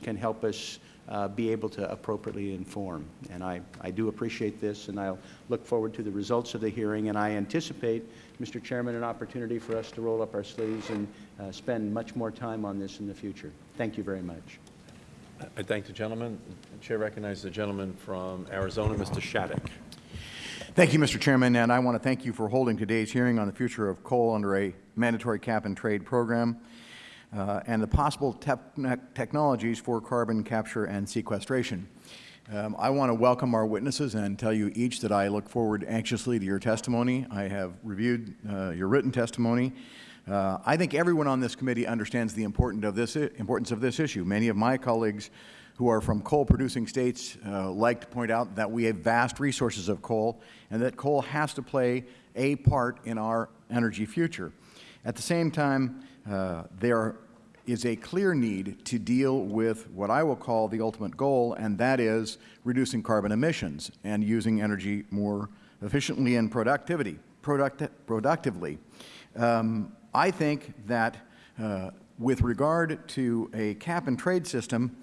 can help us uh, be able to appropriately inform. And I, I do appreciate this, and I'll look forward to the results of the hearing, and I anticipate, Mr. Chairman, an opportunity for us to roll up our sleeves and uh, spend much more time on this in the future. Thank you very much. I thank the gentleman. The Chair recognizes the gentleman from Arizona, Mr. Shadegg. Thank you, Mr. Chairman, and I want to thank you for holding today's hearing on the future of coal under a mandatory cap-and-trade program uh, and the possible te technologies for carbon capture and sequestration. Um, I want to welcome our witnesses and tell you each that I look forward anxiously to your testimony. I have reviewed uh, your written testimony. Uh, I think everyone on this committee understands the importance of this, importance of this issue. Many of my colleagues who are from coal-producing states uh, like to point out that we have vast resources of coal and that coal has to play a part in our energy future. At the same time, uh, there is a clear need to deal with what I will call the ultimate goal, and that is reducing carbon emissions and using energy more efficiently and productivity, product, productively. Um, I think that uh, with regard to a cap-and-trade system,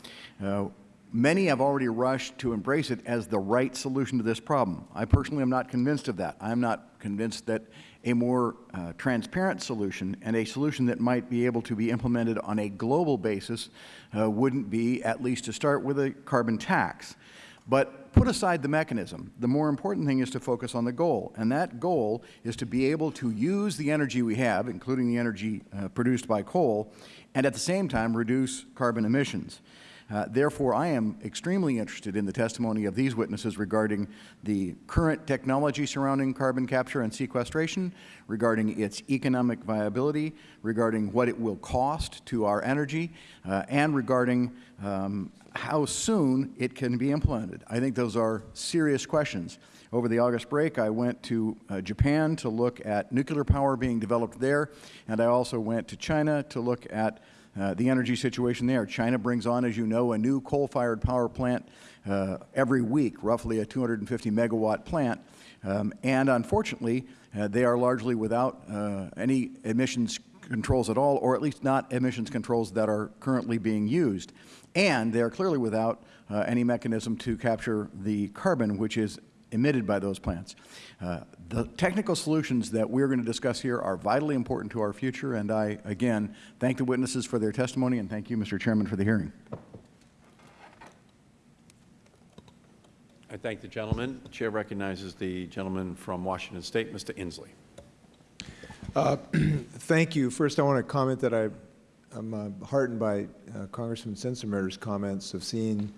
uh, many have already rushed to embrace it as the right solution to this problem. I personally am not convinced of that. I am not convinced that a more uh, transparent solution and a solution that might be able to be implemented on a global basis uh, wouldn't be, at least to start with, a carbon tax. But put aside the mechanism. The more important thing is to focus on the goal, and that goal is to be able to use the energy we have, including the energy uh, produced by coal, and at the same time reduce carbon emissions. Uh, therefore, I am extremely interested in the testimony of these witnesses regarding the current technology surrounding carbon capture and sequestration, regarding its economic viability, regarding what it will cost to our energy, uh, and regarding um, how soon it can be implemented. I think those are serious questions. Over the August break, I went to uh, Japan to look at nuclear power being developed there, and I also went to China to look at uh, the energy situation there. China brings on, as you know, a new coal-fired power plant uh, every week, roughly a 250 megawatt plant. Um, and unfortunately, uh, they are largely without uh, any emissions controls at all, or at least not emissions controls that are currently being used. And they are clearly without uh, any mechanism to capture the carbon which is emitted by those plants. Uh, the technical solutions that we are going to discuss here are vitally important to our future, and I, again, thank the witnesses for their testimony, and thank you, Mr. Chairman, for the hearing. I thank the gentleman. The Chair recognizes the gentleman from Washington State, Mr. Inslee. Uh, thank you. First, I want to comment that I, am uh, heartened by uh, Congressman Sensenbrenner's comments of seeing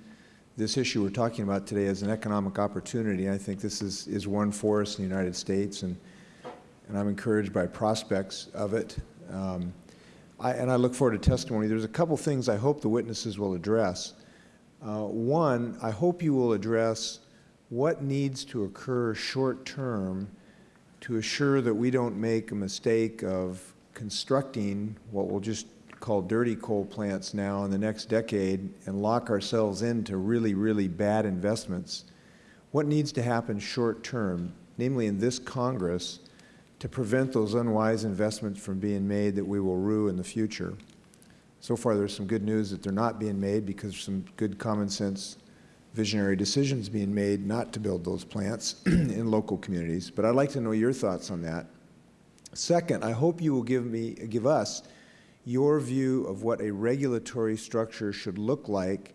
this issue we're talking about today as an economic opportunity. I think this is, is one for us in the United States, and, and I'm encouraged by prospects of it. Um, I, and I look forward to testimony. There's a couple things I hope the witnesses will address. Uh, one, I hope you will address what needs to occur short term to assure that we don't make a mistake of constructing what we'll just call dirty coal plants now in the next decade and lock ourselves into really, really bad investments. What needs to happen short term, namely in this Congress, to prevent those unwise investments from being made that we will rue in the future? So far, there's some good news that they're not being made because some good common sense visionary decisions being made not to build those plants in local communities. But I'd like to know your thoughts on that. Second, I hope you will give me, give us your view of what a regulatory structure should look like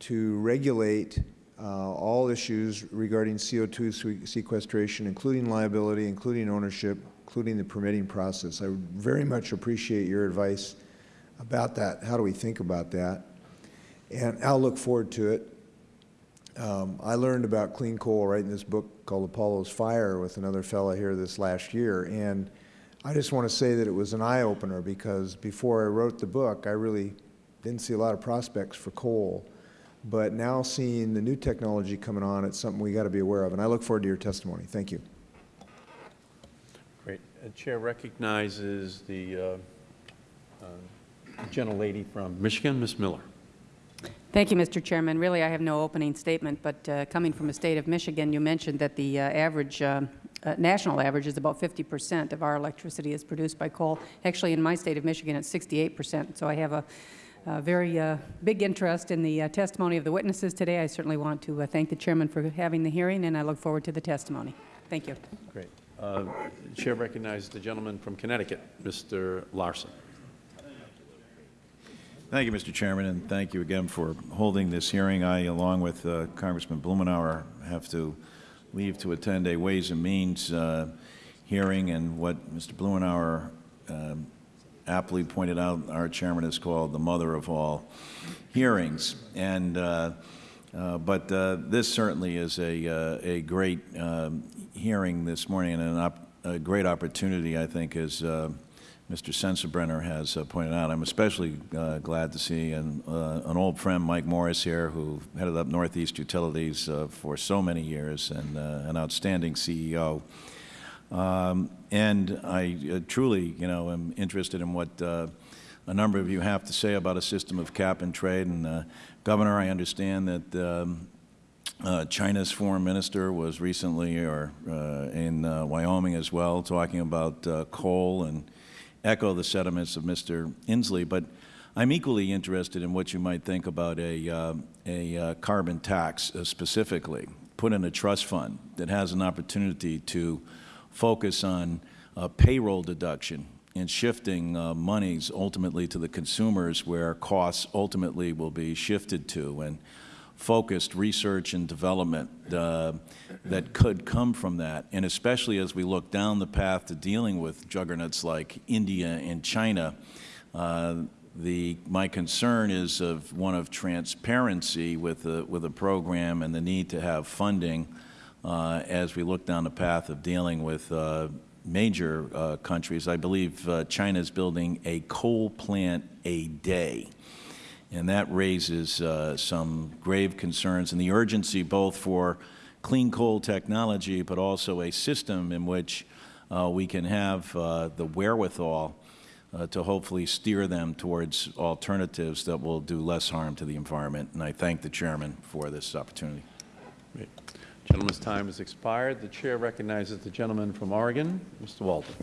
to regulate uh, all issues regarding CO2 sequestration, including liability, including ownership, including the permitting process. I would very much appreciate your advice about that. How do we think about that? And I'll look forward to it. Um, I learned about clean coal writing this book called Apollo's Fire with another fellow here this last year. And I just want to say that it was an eye-opener because before I wrote the book, I really didn't see a lot of prospects for coal. But now seeing the new technology coming on, it's something we got to be aware of. And I look forward to your testimony. Thank you. Great. The Chair recognizes the uh, uh, gentlelady from Michigan, Ms. Miller. Thank you, Mr. Chairman. Really, I have no opening statement, but uh, coming from the state of Michigan, you mentioned that the uh, average, uh, national average is about 50 percent of our electricity is produced by coal. Actually, in my state of Michigan, it's 68 percent. So I have a, uh, very uh, big interest in the uh, testimony of the witnesses today. I certainly want to uh, thank the chairman for having the hearing, and I look forward to the testimony. Thank you. Great. Uh, Chair recognizes the gentleman from Connecticut, Mr. Larson. Thank you, Mr. Chairman, and thank you again for holding this hearing. I, along with uh, Congressman Blumenauer, have to leave to attend a Ways and Means uh, hearing, and what Mr. Blumenauer um, aptly pointed out, our chairman is called the mother of all hearings. And, uh, uh, but uh, this certainly is a, uh, a great um, hearing this morning and an a great opportunity, I think, as uh, Mr. Sensenbrenner has uh, pointed out. I'm especially uh, glad to see an, uh, an old friend, Mike Morris, here, who headed up Northeast Utilities uh, for so many years and uh, an outstanding CEO. Um, and I uh, truly, you know, am interested in what a number of you have to say about a system of cap and trade. And, Governor, I understand that um, uh, China's foreign minister was recently or uh, in uh, Wyoming as well, talking about coal and echo the sentiments of Mr. Inslee. But I'm equally interested in what you might think about a, uh, a uh, carbon tax uh, specifically, put in a trust fund that has an opportunity to focus on uh, payroll deduction and shifting uh, monies ultimately to the consumers where costs ultimately will be shifted to and focused research and development uh, that could come from that. And especially as we look down the path to dealing with juggernauts like India and China, uh, the, my concern is of one of transparency with a, with a program and the need to have funding uh, as we look down the path of dealing with uh, major uh, countries. I believe uh, China is building a coal plant a day. And that raises uh, some grave concerns and the urgency both for clean coal technology, but also a system in which uh, we can have uh, the wherewithal uh, to hopefully steer them towards alternatives that will do less harm to the environment. And I thank the Chairman for this opportunity. Great. Gentleman's time has expired. The Chair recognizes the gentleman from Oregon, Mr. Walden.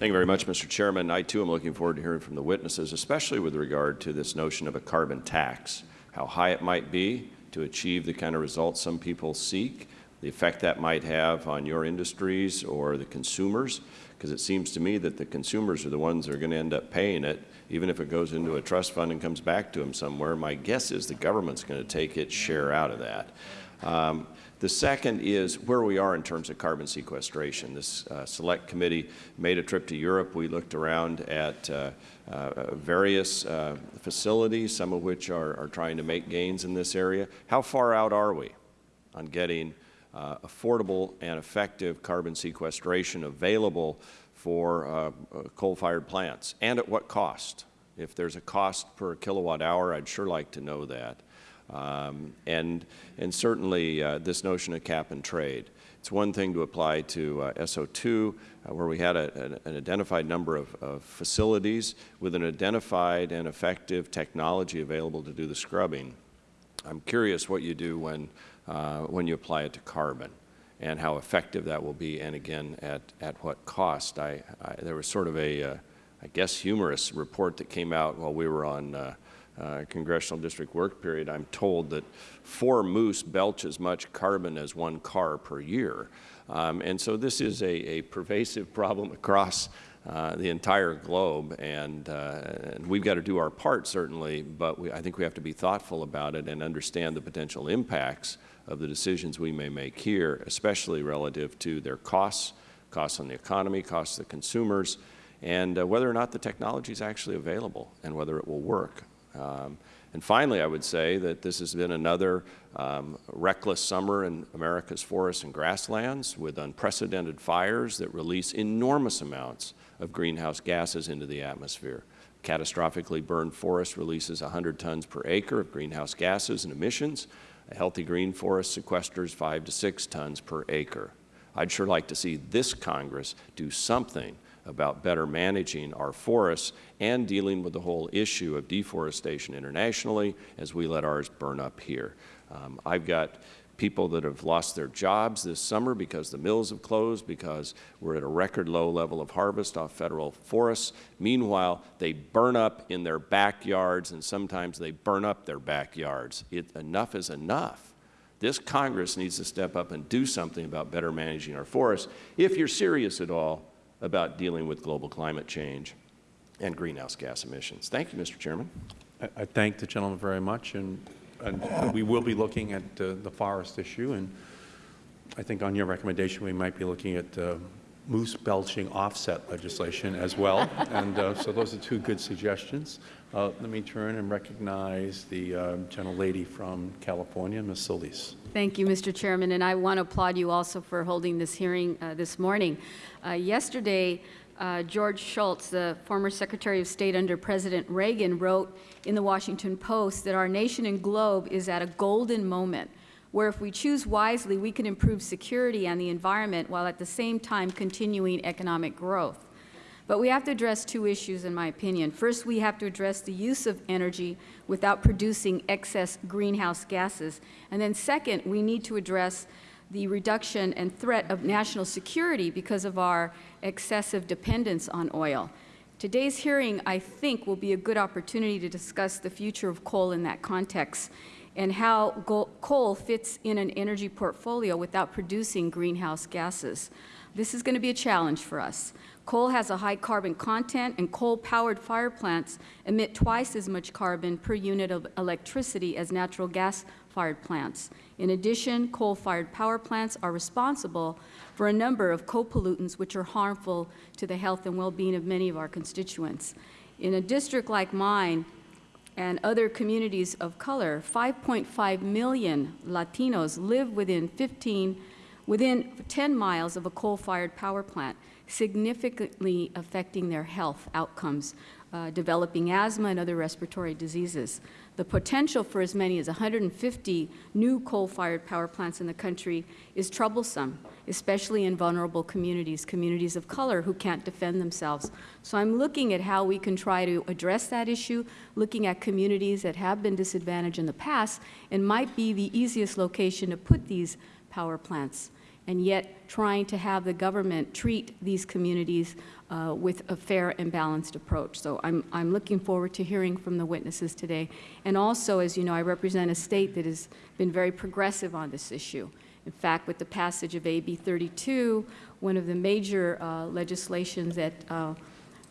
Thank you very much, Mr. Chairman. I, too, am looking forward to hearing from the witnesses, especially with regard to this notion of a carbon tax, how high it might be to achieve the kind of results some people seek, the effect that might have on your industries or the consumers, because it seems to me that the consumers are the ones that are going to end up paying it, even if it goes into a trust fund and comes back to them somewhere. My guess is the government's going to take its share out of that. Um, the second is where we are in terms of carbon sequestration. This uh, select committee made a trip to Europe. We looked around at uh, uh, various uh, facilities, some of which are, are, trying to make gains in this area. How far out are we on getting uh, affordable and effective carbon sequestration available for uh, coal-fired plants, and at what cost? If there's a cost per kilowatt hour, I'd sure like to know that. Um, and, and certainly uh, this notion of cap and trade. It's one thing to apply to uh, SO2, uh, where we had a, an, identified number of, of, facilities with an identified and effective technology available to do the scrubbing. I'm curious what you do when, uh, when you apply it to carbon and how effective that will be, and again, at, at what cost. I, I there was sort of a, uh, I guess, humorous report that came out while we were on uh, congressional district work period, I'm told that four moose belch as much carbon as one car per year. Um, and so this is a, a pervasive problem across uh, the entire globe, and, uh, and we've got to do our part, certainly, but we, I think we have to be thoughtful about it and understand the potential impacts of the decisions we may make here, especially relative to their costs, costs on the economy, costs to consumers, and uh, whether or not the technology is actually available and whether it will work. Um, and finally, I would say that this has been another um, reckless summer in America's forests and grasslands with unprecedented fires that release enormous amounts of greenhouse gases into the atmosphere. Catastrophically burned forest releases 100 tons per acre of greenhouse gases and emissions. A healthy green forest sequesters 5 to 6 tons per acre. I'd sure like to see this Congress do something about better managing our forests and dealing with the whole issue of deforestation internationally as we let ours burn up here. Um, I've got people that have lost their jobs this summer because the mills have closed, because we're at a record low level of harvest off federal forests. Meanwhile, they burn up in their backyards, and sometimes they burn up their backyards. It, enough is enough. This Congress needs to step up and do something about better managing our forests if you're serious at all about dealing with global climate change and greenhouse gas emissions. Thank you, Mr. Chairman. I I thank the gentleman very much, and, and we will be looking at uh, the forest issue, and I think on your recommendation, we might be looking at uh, moose belching offset legislation as well, and uh, so those are two good suggestions. Uh, Let me turn and recognize the uh, gentlelady from California, Ms. Solis. Thank you, Mr. Chairman, and I want to applaud you also for holding this hearing uh, this morning. Uh, Yesterday, uh, George Shultz, the former Secretary of State under President Reagan, wrote in the Washington Post that our nation and globe is at a golden moment where if we choose wisely, we can improve security and the environment while at the same time continuing economic growth. But we have to address two issues, in my opinion. First, we have to address the use of energy without producing excess greenhouse gases. And then second, we need to address the reduction and threat of national security because of our excessive dependence on oil. Today's hearing, I think, will be a good opportunity to discuss the future of coal in that context and how coal fits in an energy portfolio without producing greenhouse gases. This is going to be a challenge for us. Coal has a high carbon content, and coal-powered fire plants emit twice as much carbon per unit of electricity as natural gas-fired plants. In addition, coal-fired power plants are responsible for a number of co-pollutants which are harmful to the health and well-being of many of our constituents. In a district like mine, and other communities of color, 5.5 million Latinos live within 15, within 10 miles of a coal-fired power plant, significantly affecting their health outcomes, uh, developing asthma and other respiratory diseases. The potential for as many as 150 new coal-fired power plants in the country is troublesome, especially in vulnerable communities, communities of color who can't defend themselves. So I'm looking at how we can try to address that issue, looking at communities that have been disadvantaged in the past and might be the easiest location to put these power plants and yet trying to have the government treat these communities uh, with a fair and balanced approach. So I'm, I'm looking forward to hearing from the witnesses today. And also, as you know, I represent a state that has been very progressive on this issue. In fact, with the passage of AB 32, one of the major uh, legislations that uh,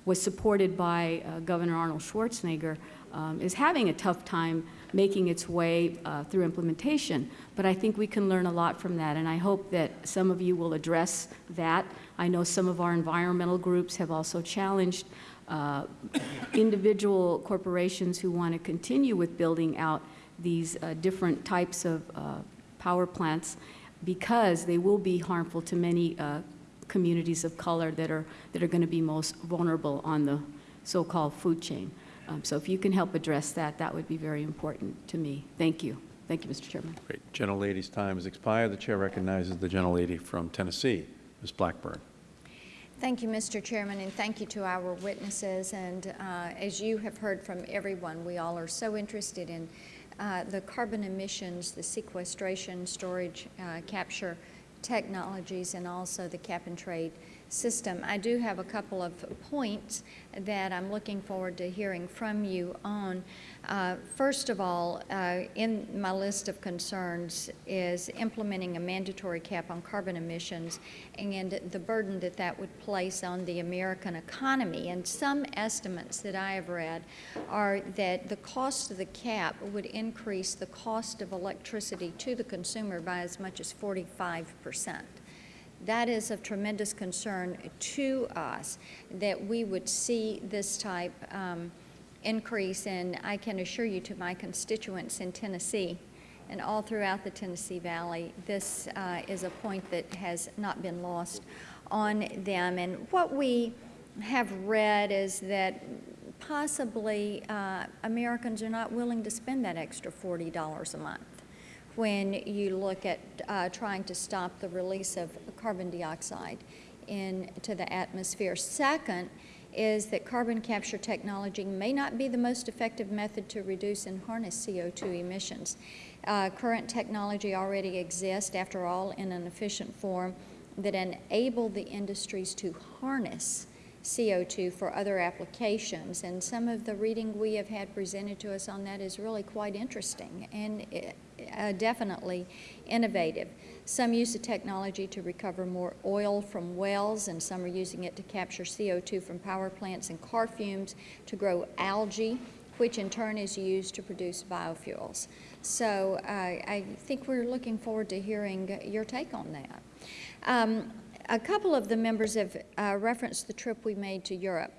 was supported by uh, Governor Arnold Schwarzenegger um, is having a tough time making its way uh, through implementation. But I think we can learn a lot from that, and I hope that some of you will address that. I know some of our environmental groups have also challenged uh, individual corporations who want to continue with building out these uh, different types of uh, power plants because they will be harmful to many uh, communities of color that are, that are going to be most vulnerable on the so-called food chain. Um, So if you can help address that, that would be very important to me. Thank you. Thank you, Mr. Chairman. Great. Gentlelady's time has expired. The chair recognizes the gentlelady from Tennessee, Ms. Blackburn. Thank you, Mr. Chairman, and thank you to our witnesses. And uh, as you have heard from everyone, we all are so interested in uh, the carbon emissions, the sequestration, storage, uh, capture technologies, and also the cap and trade system. I do have a couple of points that I'm looking forward to hearing from you on. Uh, First of all, uh, in my list of concerns is implementing a mandatory cap on carbon emissions and the burden that that would place on the American economy. And some estimates that I have read are that the cost of the cap would increase the cost of electricity to the consumer by as much as 45 percent that is of tremendous concern to us that we would see this type um, increase. And I can assure you to my constituents in Tennessee and all throughout the Tennessee Valley, this uh, is a point that has not been lost on them. And what we have read is that possibly uh, Americans are not willing to spend that extra $40 a month when you look at uh, trying to stop the release of carbon dioxide into the atmosphere. Second is that carbon capture technology may not be the most effective method to reduce and harness CO2 emissions. Uh, current technology already exists, after all, in an efficient form that enable the industries to harness CO2 for other applications. And some of the reading we have had presented to us on that is really quite interesting and uh, definitely innovative. Some use the technology to recover more oil from wells, and some are using it to capture CO2 from power plants and car fumes to grow algae, which in turn is used to produce biofuels. So uh, I think we're looking forward to hearing your take on that. Um, a couple of the members have uh, referenced the trip we made to Europe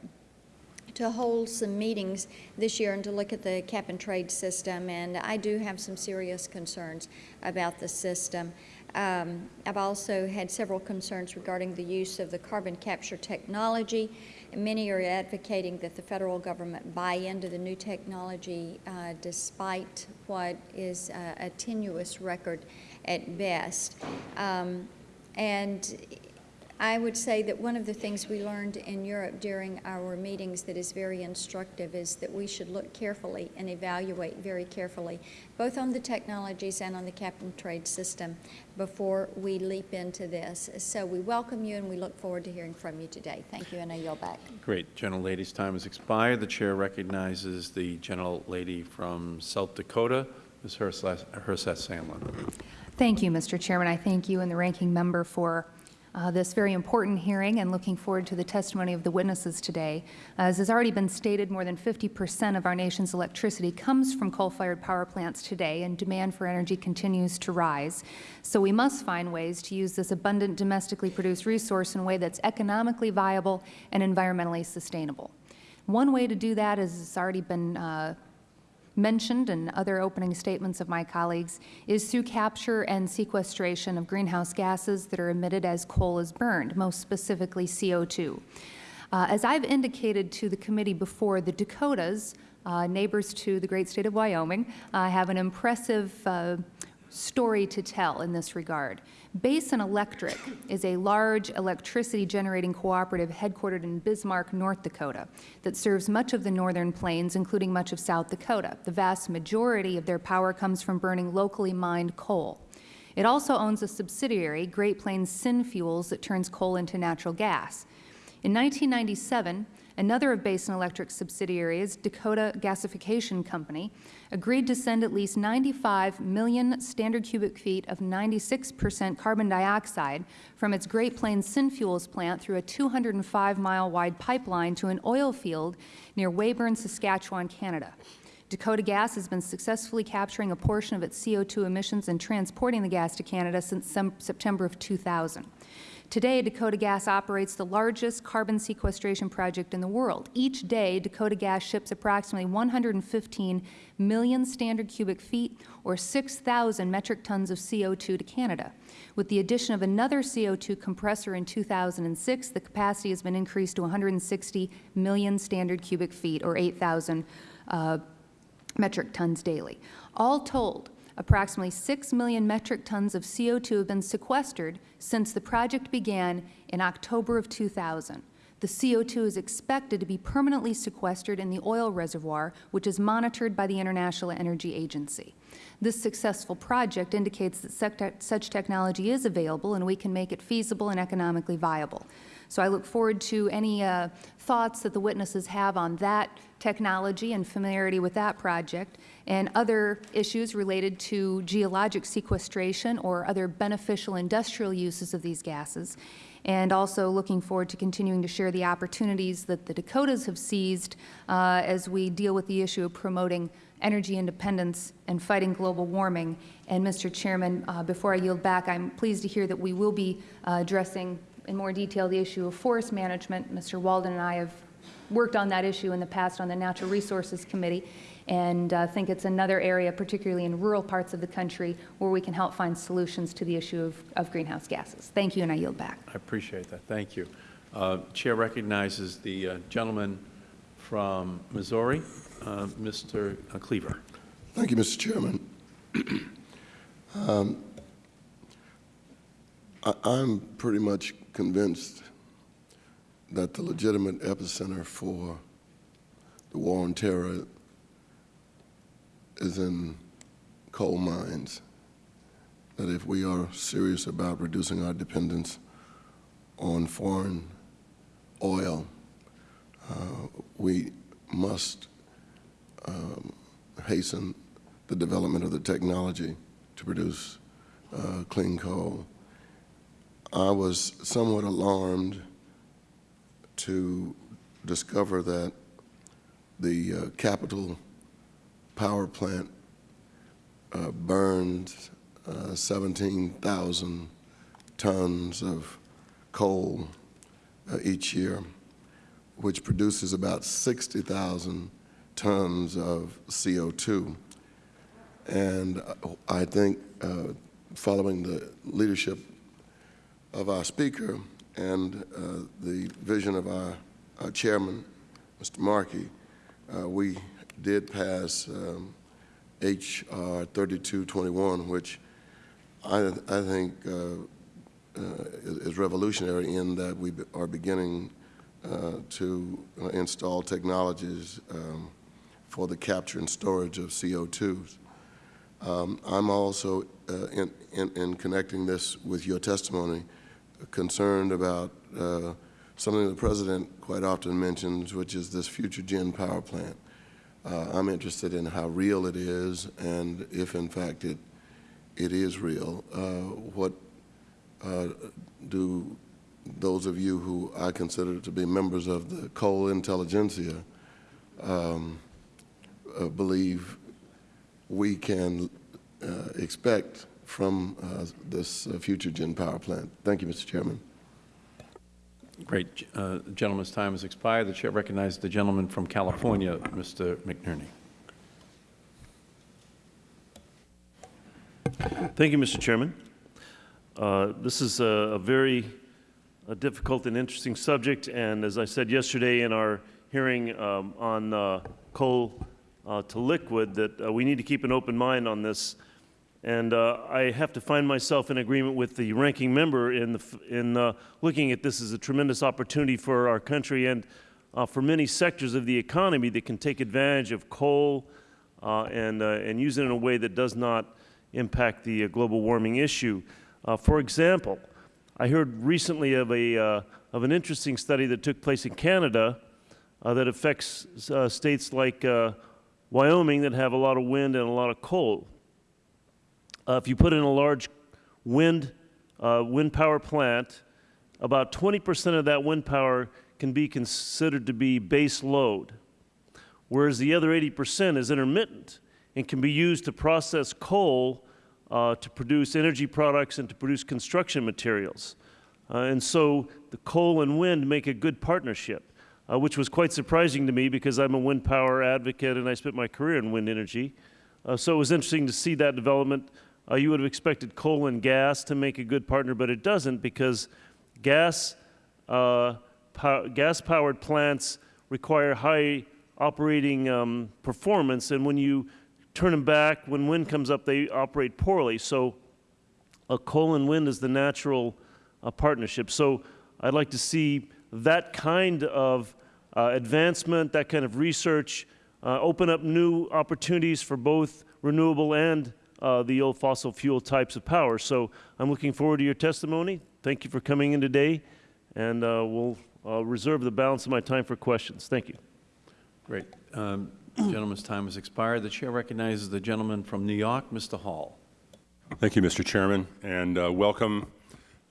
to hold some meetings this year and to look at the cap and trade system, and I do have some serious concerns about the system. Um, I've also had several concerns regarding the use of the carbon capture technology. Many are advocating that the federal government buy into the new technology uh, despite what is uh, a tenuous record at best. Um, and I would say that one of the things we learned in Europe during our meetings that is very instructive is that we should look carefully and evaluate very carefully, both on the technologies and on the cap and trade system before we leap into this. So we welcome you and we look forward to hearing from you today. Thank you, and I yield back. Great. Gentlelady's time has expired. The Chair recognizes the General Lady from South Dakota, Ms. Herseth Sandlin. Thank you, Mr. Chairman. I thank you and the ranking member for uh, this very important hearing and looking forward to the testimony of the witnesses today. As has already been stated, more than 50 percent of our nation's electricity comes from coal-fired power plants today, and demand for energy continues to rise. So we must find ways to use this abundant domestically produced resource in a way that's economically viable and environmentally sustainable. One way to do that, as it's already been uh, mentioned in other opening statements of my colleagues is through capture and sequestration of greenhouse gases that are emitted as coal is burned, most specifically CO2. Uh, as I've indicated to the committee before, the Dakotas, uh, neighbors to the great state of Wyoming, uh, have an impressive uh, story to tell in this regard. Basin Electric is a large electricity generating cooperative headquartered in Bismarck, North Dakota, that serves much of the northern plains, including much of South Dakota. The vast majority of their power comes from burning locally mined coal. It also owns a subsidiary, Great Plains Synfuels, that turns coal into natural gas. In 1997, Another of Basin Electric's subsidiaries, Dakota Gasification Company, agreed to send at least 95 million standard cubic feet of 96 percent carbon dioxide from its Great Plains Synfuels plant through a 205-mile wide pipeline to an oil field near Weyburn, Saskatchewan, Canada. Dakota Gas has been successfully capturing a portion of its CO2 emissions and transporting the gas to Canada since September of 2000. Today, Dakota Gas operates the largest carbon sequestration project in the world. Each day, Dakota Gas ships approximately 115 million standard cubic feet or 6,000 metric tons of CO2 to Canada. With the addition of another CO2 compressor in 2006, the capacity has been increased to 160 million standard cubic feet or 8,000 uh, metric tons daily. All told, approximately 6 million metric tons of CO2 have been sequestered since the project began in October of 2000. The CO2 is expected to be permanently sequestered in the oil reservoir, which is monitored by the International Energy Agency. This successful project indicates that such technology is available and we can make it feasible and economically viable. So I look forward to any uh, thoughts that the witnesses have on that technology and familiarity with that project and other issues related to geologic sequestration or other beneficial industrial uses of these gases and also looking forward to continuing to share the opportunities that the Dakotas have seized uh, as we deal with the issue of promoting energy independence and fighting global warming. And, Mr. Chairman, uh, before I yield back, I am pleased to hear that we will be uh, addressing in more detail the issue of forest management. Mr. Walden and I have worked on that issue in the past on the Natural Resources Committee and uh, think it's another area, particularly in rural parts of the country, where we can help find solutions to the issue of, of greenhouse gases. Thank you, and I yield back. I appreciate that. Thank you. Uh, Chair recognizes the uh, gentleman from Missouri, uh, Mr. Cleaver. Thank you, Mr. Chairman. um, I, I'm pretty much convinced that the legitimate epicenter for the war on terror is in coal mines. That if we are serious about reducing our dependence on foreign oil, uh, we must um, hasten the development of the technology to produce uh, clean coal. I was somewhat alarmed to discover that the uh, Capitol Power Plant uh, burns uh, 17,000 tons of coal uh, each year, which produces about 60,000 tons of CO2. And uh, I think, uh, following the leadership of our speaker and uh, the vision of our, our chairman, Mr. Markey, uh, we did pass um, H.R. 3221, which I, I think uh, uh, is revolutionary in that we are beginning uh, to install technologies um, for the capture and storage of CO2s. Um, I'm also, uh, in, in, in connecting this with your testimony, concerned about uh, something the President quite often mentions, which is this FutureGen power plant. Uh, I'm interested in how real it is, and if in fact it, it is real, uh, what uh, do those of you who I consider to be members of the coal intelligentsia um, uh, believe we can uh, expect from uh, this uh, FutureGen power plant. Thank you, Mr. Chairman. Great. Uh, The gentleman's time has expired. The Chair recognizes the gentleman from California, Mr. McNerney. Thank you, Mr. Chairman. Uh, This is a a very uh, difficult and interesting subject, and as I said yesterday in our hearing um, on uh, coal uh, to liquid, that uh, we need to keep an open mind on this. And uh, I have to find myself in agreement with the ranking member in, the, in uh, looking at this as a tremendous opportunity for our country and uh, for many sectors of the economy that can take advantage of coal uh, and, uh, and use it in a way that does not impact the uh, global warming issue. For example, I heard recently of, a, of an interesting study that took place in Canada that affects states like Wyoming that have a lot of wind and a lot of coal. Uh, if you put in a large wind, uh, wind power plant, about 20% of that wind power can be considered to be base load, whereas the other 80% is intermittent and can be used to process coal uh, to produce energy products and to produce construction materials. Uh, and so the coal and wind make a good partnership, uh, which was quite surprising to me because I'm a wind power advocate and I spent my career in wind energy. Uh, so it was interesting to see that development. Uh, you would have expected coal and gas to make a good partner, but it doesn't because gas, uh, pow- gas-powered plants require high operating um, performance, and when you turn them back, when wind comes up, they operate poorly. So uh, coal and wind is the natural uh, partnership. So I'd like to see that kind of uh, advancement, that kind of research, uh, open up new opportunities for both renewable and uh, the old fossil fuel types of power. So I'm looking forward to your testimony. Thank you for coming in today, and uh, we'll uh, reserve the balance of my time for questions. Thank you. Great. Um, Gentleman's time has expired. The Chair recognizes the gentleman from New York, Mr. Hall. Thank you, Mr. Chairman, and uh, welcome.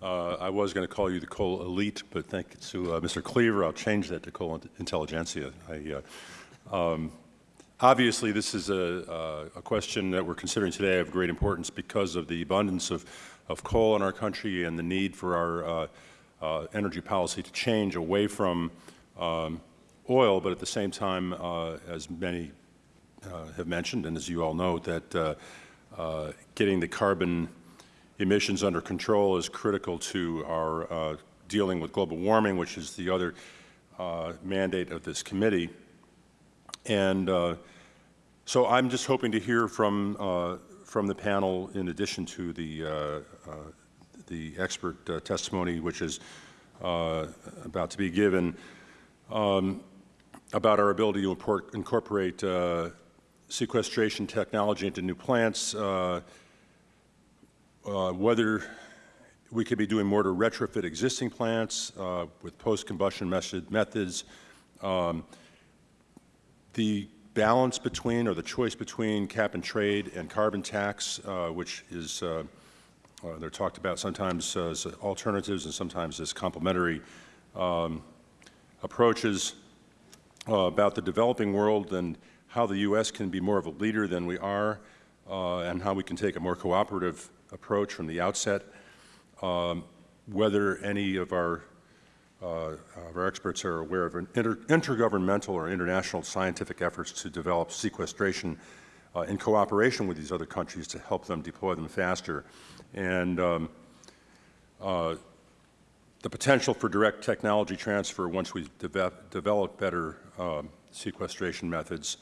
Uh, I was going to call you the coal elite, but thanks to uh, Mr. Cleaver, I'll change that to coal intelligentsia. I, uh, um, obviously, this is a, a question that we're considering today of great importance because of the abundance of, of coal in our country and the need for our uh, uh, energy policy to change away from um, oil, but at the same time, uh, as many uh, have mentioned, and as you all know, that uh, uh, getting the carbon emissions under control is critical to our dealing with global warming, which is the other mandate of this committee. And uh, so I'm just hoping to hear from, uh, from the panel, in addition to the, uh, uh, the expert uh, testimony, which is about to be given um, about our ability to import, incorporate sequestration technology into new plants, whether we could be doing more to retrofit existing plants uh, with post-combustion method, methods, um, the balance between or the choice between cap and trade and carbon tax, uh, which is uh, uh, they're talked about sometimes as alternatives and sometimes as complementary um, approaches uh, about the developing world and how the U.S. can be more of a leader than we are uh, and how we can take a more cooperative approach from the outset. Um, whether any of our, uh, our experts are aware of inter intergovernmental or international scientific efforts to develop sequestration uh, in cooperation with these other countries to help them deploy them faster. And um, uh, the potential for direct technology transfer once we deve develop better um, sequestration methods.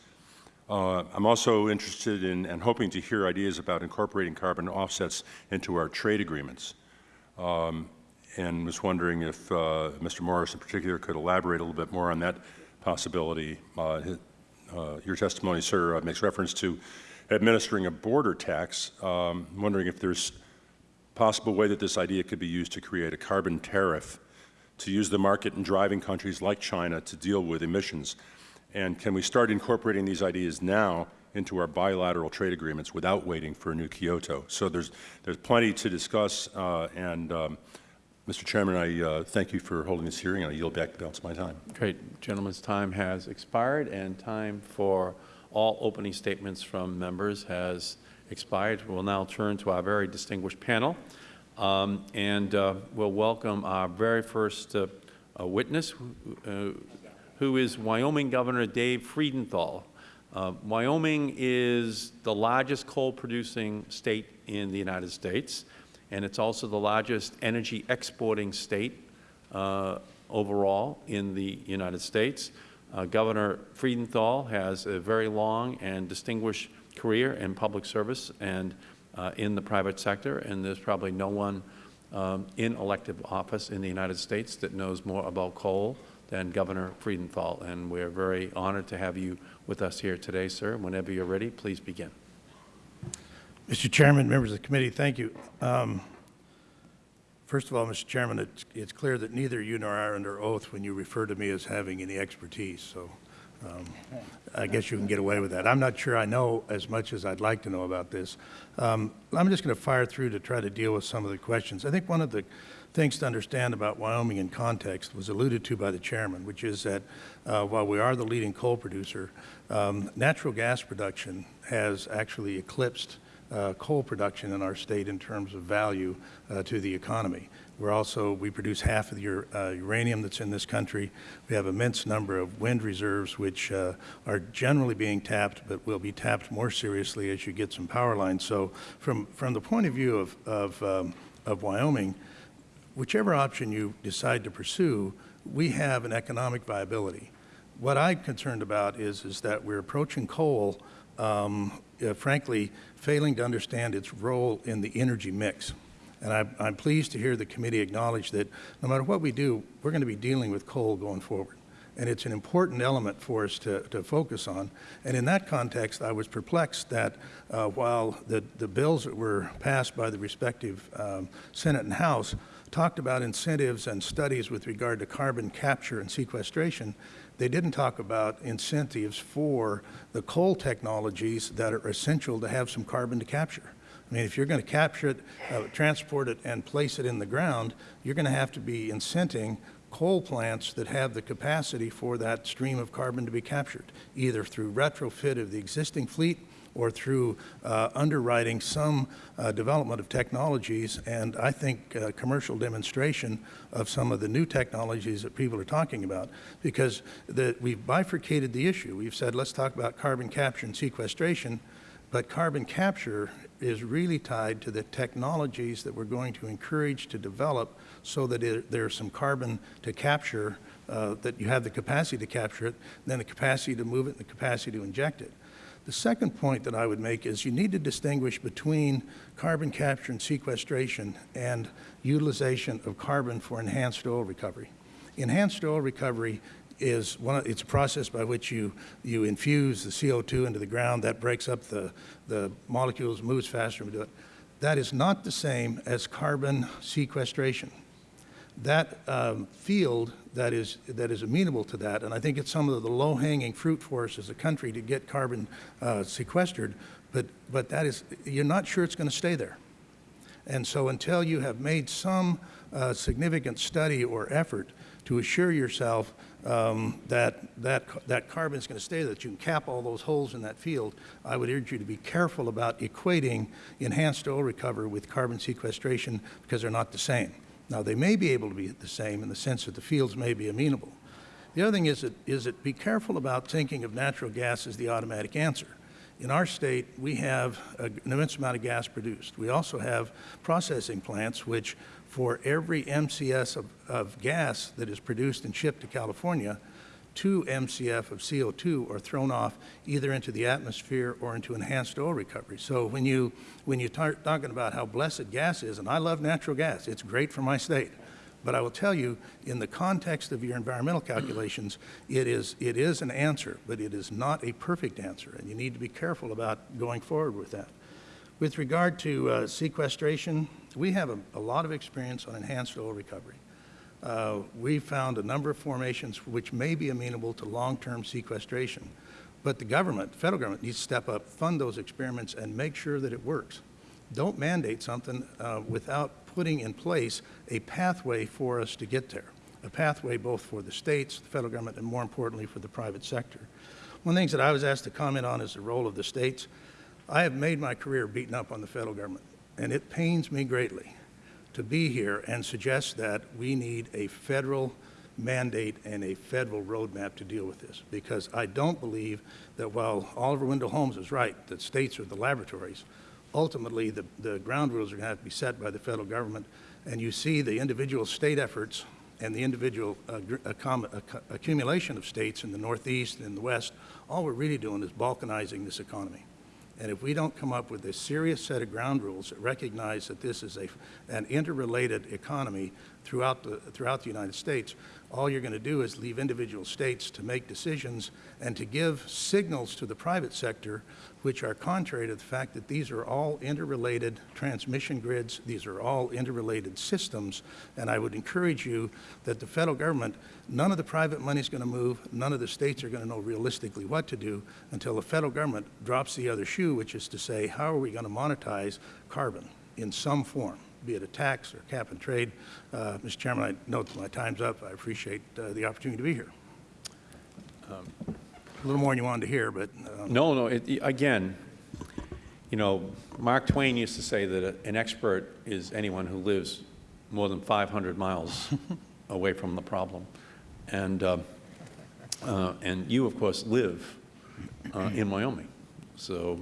Uh, I'm also interested in and hoping to hear ideas about incorporating carbon offsets into our trade agreements. Um, and was wondering if uh, Mr. Morris in particular could elaborate a little bit more on that possibility. Uh, uh, your testimony, sir, uh, makes reference to administering a border tax. Um, I'm wondering if there's possible way that this idea could be used to create a carbon tariff to use the market in driving countries like China to deal with emissions. And can we start incorporating these ideas now into our bilateral trade agreements without waiting for a new Kyoto? So there's, there's plenty to discuss. Uh, and um, Mr. Chairman, I uh, thank you for holding this hearing, and I yield back the balance of my time. Great. Gentleman's time has expired, and time for all opening statements from members has expired. We'll now turn to our very distinguished panel, um, and uh, we'll welcome our very first uh, uh, witness, uh, who is Wyoming Governor Dave Freudenthal. Uh, Wyoming is the largest coal-producing state in the United States, and it's also the largest energy exporting state uh, overall in the United States. Governor Freudenthal has a very long and distinguished career in public service and uh, in the private sector, and there's probably no one um, in elective office in the United States that knows more about coal than Governor Freudenthal, And we're very honored to have you with us here today, sir. Whenever you're ready, please begin. Mr. Chairman, members of the committee, thank you. Um, first of all, Mr. Chairman, it's, it's, clear that neither you nor I are under oath when you refer to me as having any expertise. So um, I guess you can get away with that. I'm not sure I know as much as I'd like to know about this. Um, I'm just going to fire through to try to deal with some of the questions. I think one of the things to understand about Wyoming in context was alluded to by the chairman, which is that uh, while we are the leading coal producer, um, natural gas production has actually eclipsed uh, coal production in our state in terms of value uh, to the economy. We're also, we produce half of the uh, uranium that's in this country. We have immense number of wind reserves, which uh, are generally being tapped, but will be tapped more seriously as you get some power lines. So from, from the point of view of, of, um, of Wyoming, whichever option you decide to pursue, we have an economic viability. What I'm concerned about is, is that we're approaching coal, um, uh, frankly, failing to understand its role in the energy mix. And I, I'm pleased to hear the committee acknowledge that no matter what we do, we're going to be dealing with coal going forward. And it's an important element for us to, to focus on. And in that context, I was perplexed that uh, while the, the bills that were passed by the respective um, Senate and House talked about incentives and studies with regard to carbon capture and sequestration, they didn't talk about incentives for the coal technologies that are essential to have some carbon to capture. I mean, if you're going to capture it, uh, transport it, and place it in the ground, you're going to have to be incenting coal plants that have the capacity for that stream of carbon to be captured, either through retrofit of the existing fleet or through uh, underwriting some uh, development of technologies and I think uh, commercial demonstration of some of the new technologies that people are talking about because the, we've bifurcated the issue. We've said let's talk about carbon capture and sequestration, but carbon capture is really tied to the technologies that we're going to encourage to develop so that it, there's some carbon to capture, uh, that you have the capacity to capture it, then the capacity to move it and the capacity to inject it. The second point that I would make is you need to distinguish between carbon capture and sequestration and utilization of carbon for enhanced oil recovery. Enhanced oil recovery is one of, it's a process by which you, you infuse the CO2 into the ground. That breaks up the, the molecules, moves faster. We do it. That is not the same as carbon sequestration. That um, field that is, that is amenable to that, and I think it's some of the low-hanging fruit for us as a country to get carbon uh, sequestered, but, but that is, you're not sure it's going to stay there. And so until you have made some uh, significant study or effort to assure yourself um, that, that, that carbon is going to stay, that you can cap all those holes in that field, I would urge you to be careful about equating enhanced oil recovery with carbon sequestration because they're not the same. Now, they may be able to be the same in the sense that the fields may be amenable. The other thing is that, is that be careful about thinking of natural gas as the automatic answer. In our state, we have an immense amount of gas produced. We also have processing plants which, for every MCF of, of gas that is produced and shipped to California, 2 MCF of CO2 are thrown off either into the atmosphere or into enhanced oil recovery. So when you, when you start talking about how blessed gas is, and I love natural gas, it's great for my state, but I will tell you, in the context of your environmental calculations, it is, it is an answer, but it is not a perfect answer, and you need to be careful about going forward with that. With regard to uh, sequestration, we have a, a lot of experience on enhanced oil recovery uh, we found a number of formations which may be amenable to long-term sequestration. But the government, the federal government, needs to step up, fund those experiments, and make sure that it works. Don't mandate something uh, without putting in place a pathway for us to get there, a pathway both for the states, the federal government, and more importantly for the private sector. One of the things that I was asked to comment on is the role of the states. I have made my career beating up on the federal government, and it pains me greatly to be here and suggest that we need a federal mandate and a federal roadmap to deal with this. Because I don't believe that while Oliver Wendell Holmes is right, that states are the laboratories, ultimately the, the ground rules are going to have to be set by the federal government. And you see the individual state efforts and the individual uh, accumulation of states in the Northeast and the West, all we're really doing is balkanizing this economy. And if we don't come up with a serious set of ground rules that recognize that this is a, an interrelated economy throughout the, throughout the United States, all you're going to do is leave individual states to make decisions and to give signals to the private sector which are contrary to the fact that these are all interrelated transmission grids, these are all interrelated systems, and I would encourage you that the federal government, none of the private money is going to move, none of the states are going to know realistically what to do until the federal government drops the other shoe, which is to say, how are we going to monetize carbon in some form? be it a tax or cap and trade. Uh, Mr. Chairman, I note my time's up. I appreciate uh, the opportunity to be here. Um, little more than you wanted to hear, but... Um, no, no. It, again, you know, Mark Twain used to say that a, an expert is anyone who lives more than 500 miles away from the problem. And, uh, uh, and you, of course, live uh, in Wyoming. So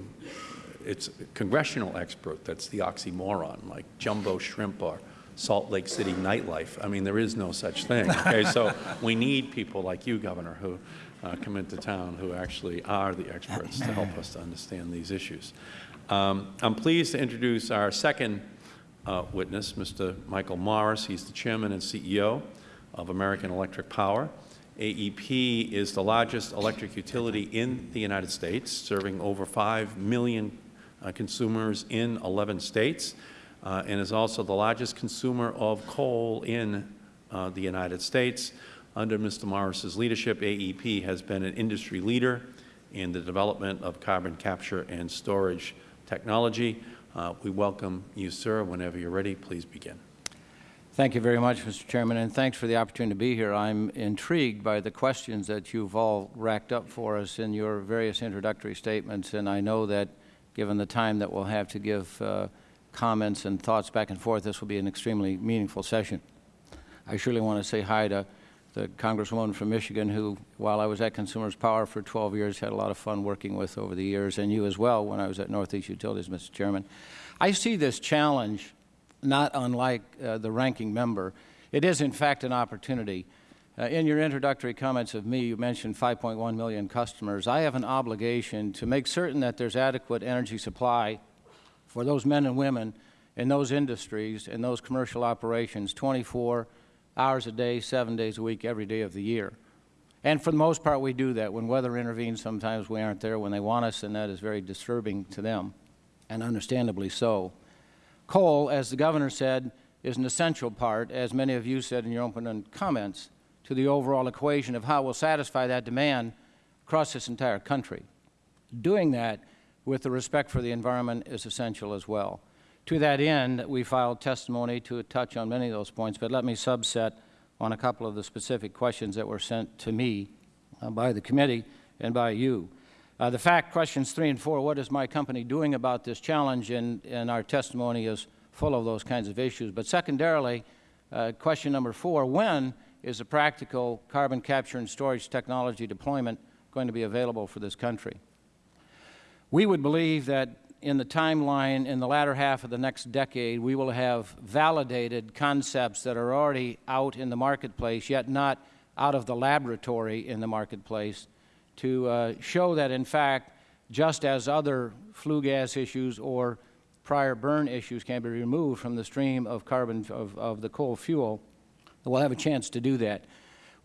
it's a congressional expert that's the oxymoron, like jumbo shrimp or Salt Lake City nightlife. I mean, there is no such thing. Okay, so we need people like you, Governor, who uh, come into town who actually are the experts to help us to understand these issues. Um, I'm pleased to introduce our second uh, witness, Mr. Michael Morris. He's the Chairman and CEO of American Electric Power. AEP is the largest electric utility in the United States, serving over 5 million uh, consumers in 11 states, uh, and is also the largest consumer of coal in uh, the United States. Under Mr. Morris's leadership, AEP has been an industry leader in the development of carbon capture and storage technology. Uh, we welcome you, sir. Whenever you're ready, please begin. Thank you very much, Mr. Chairman, and thanks for the opportunity to be here. I'm intrigued by the questions that you've all racked up for us in your various introductory statements, and I know that given the time that we'll have to give uh, comments and thoughts back and forth, this will be an extremely meaningful session. I surely want to say hi to the Congresswoman from Michigan who, while I was at Consumers Power for 12 years, had a lot of fun working with over the years, and you as well when I was at Northeast Utilities, Mr. Chairman. I see this challenge not unlike uh, the ranking member. It is, in fact, an opportunity. Uh, in your introductory comments of me, you mentioned 5.1 million customers. I have an obligation to make certain that there's adequate energy supply for those men and women in those industries and those commercial operations 24 hours a day, seven days a week, every day of the year. And for the most part, we do that. When weather intervenes, sometimes we aren't there when they want us, and that is very disturbing to them, and understandably so. Coal, as the Governor said, is an essential part, as many of you said in your opening comments, to the overall equation of how we'll satisfy that demand across this entire country. Doing that with the respect for the environment is essential as well. To that end, we filed testimony to touch on many of those points, but let me subset on a couple of the specific questions that were sent to me uh, by the committee and by you. Uh, the fact questions three and four, what is my company doing about this challenge, and, and our testimony is full of those kinds of issues. But secondarily, uh, question number four, when is a practical carbon capture and storage technology deployment going to be available for this country? We would believe that in the timeline in the latter half of the next decade, we will have validated concepts that are already out in the marketplace, yet not out of the laboratory in the marketplace, to uh, show that, in fact, just as other flue gas issues or prior burn issues can be removed from the stream of carbon of, of the coal fuel, We'll have a chance to do that.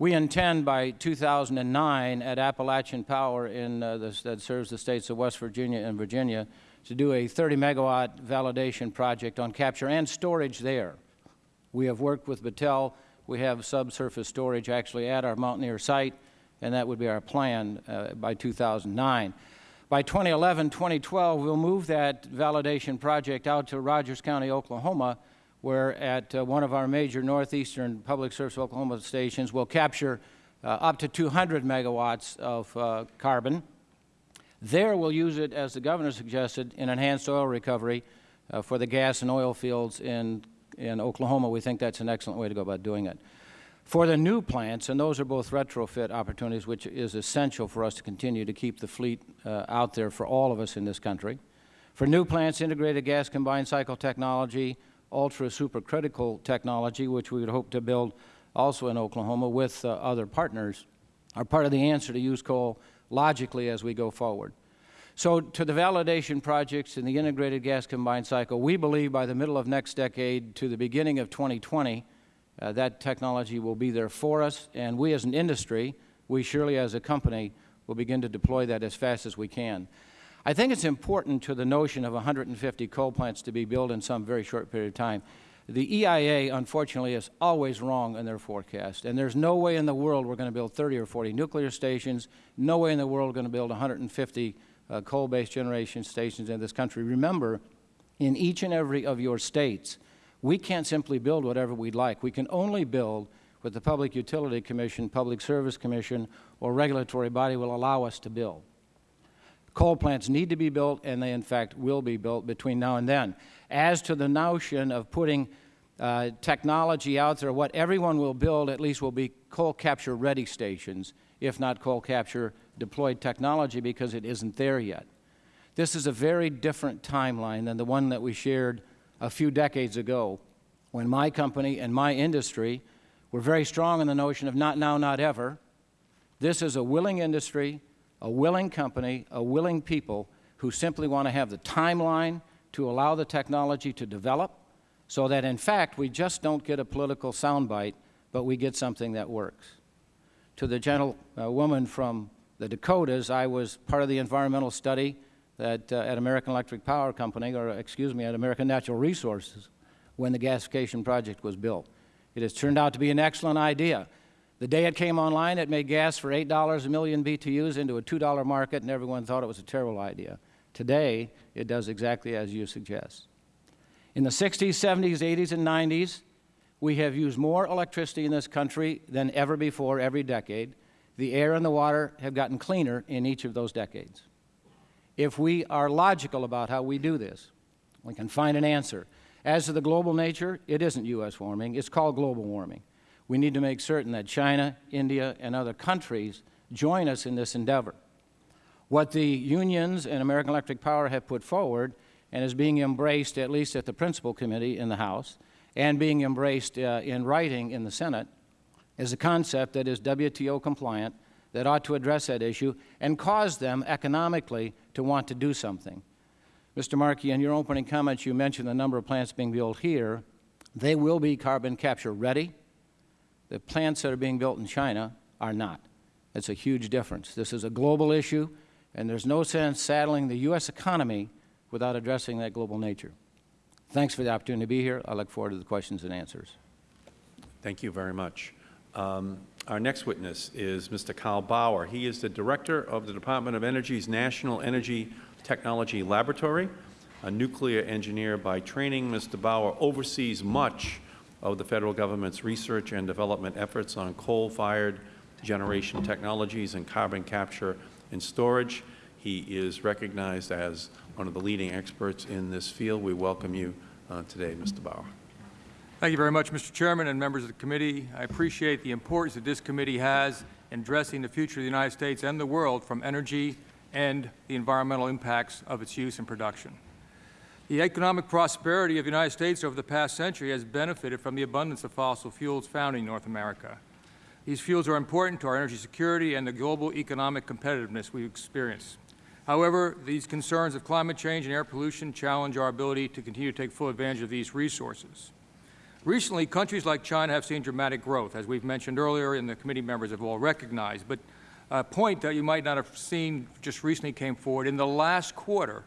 We intend by 2009 at Appalachian Power in, uh, the, that serves the states of West Virginia and Virginia to do a 30 megawatt validation project on capture and storage there. We have worked with Battelle. We have subsurface storage actually at our Mountaineer site, and that would be our plan uh, by 2009. By 2011, 2012, we'll move that validation project out to Rogers County, Oklahoma, where at uh, one of our major northeastern public service Oklahoma stations we'll capture uh, up to 200 megawatts of uh, carbon. There we'll use it, as the Governor suggested, in enhanced oil recovery uh, for the gas and oil fields in, in Oklahoma. We think that's an excellent way to go about doing it. For the new plants, and those are both retrofit opportunities, which is essential for us to continue to keep the fleet uh, out there for all of us in this country. For new plants, integrated gas combined cycle technology, ultra supercritical technology, which we would hope to build also in Oklahoma with uh, other partners, are part of the answer to use coal logically as we go forward. So to the validation projects in the integrated gas combined cycle, we believe by the middle of next decade to the beginning of 2020, uh, that technology will be there for us, and we as an industry, we surely as a company, will begin to deploy that as fast as we can. I think it's important to the notion of 150 coal plants to be built in some very short period of time. The EIA, unfortunately, is always wrong in their forecast, and there's no way in the world we're going to build 30 or 40 nuclear stations, no way in the world we're going to build 150 uh, coal-based generation stations in this country. Remember, in each and every of your states, we can't simply build whatever we'd like. We can only build what the Public Utility Commission, Public Service Commission, or regulatory body will allow us to build. Coal plants need to be built, and they, in fact, will be built between now and then. As to the notion of putting uh, technology out there, what everyone will build at least will be coal capture ready stations, if not coal capture deployed technology, because it isn't there yet. This is a very different timeline than the one that we shared a few decades ago when my company and my industry were very strong in the notion of not now, not ever. This is a willing industry a willing company, a willing people who simply want to have the timeline to allow the technology to develop so that, in fact, we just don't get a political soundbite, but we get something that works. To the gentlewoman from the Dakotas, I was part of the environmental study that, uh, at American Electric Power Company, or excuse me, at American Natural Resources, when the gasification project was built. It has turned out to be an excellent idea. The day it came online, it made gas for $8 a million BTUs into a $2 market, and everyone thought it was a terrible idea. Today, it does exactly as you suggest. In the 60s, 70s, 80s, and 90s, we have used more electricity in this country than ever before every decade. The air and the water have gotten cleaner in each of those decades. If we are logical about how we do this, we can find an answer. As to the global nature, it isn't U.S. warming. It's called global warming we need to make certain that China, India, and other countries join us in this endeavor. What the unions and American Electric Power have put forward and is being embraced, at least at the principal committee in the House, and being embraced uh, in writing in the Senate, is a concept that is WTO compliant, that ought to address that issue and cause them economically to want to do something. Mr. Markey, in your opening comments, you mentioned the number of plants being built here. They will be carbon capture ready. The plants that are being built in China are not. It's a huge difference. This is a global issue, and there's no sense saddling the U.S. economy without addressing that global nature. Thanks for the opportunity to be here. I look forward to the questions and answers. Thank you very much. Um, our next witness is Mr. Carl Bauer. He is the Director of the Department of Energy's National Energy Technology Laboratory. A nuclear engineer by training, Mr. Bauer oversees much of the Federal Government's research and development efforts on coal-fired generation technologies and carbon capture and storage. He is recognized as one of the leading experts in this field. We welcome you uh, today, Mr. Bauer. Thank you very much, Mr. Chairman and members of the committee. I appreciate the importance that this committee has in addressing the future of the United States and the world from energy and the environmental impacts of its use and production. The economic prosperity of the United States over the past century has benefited from the abundance of fossil fuels found in North America. These fuels are important to our energy security and the global economic competitiveness we experience. However, these concerns of climate change and air pollution challenge our ability to continue to take full advantage of these resources. Recently, countries like China have seen dramatic growth, as we've mentioned earlier and the committee members have all recognized. But a point that you might not have seen just recently came forward. In the last quarter,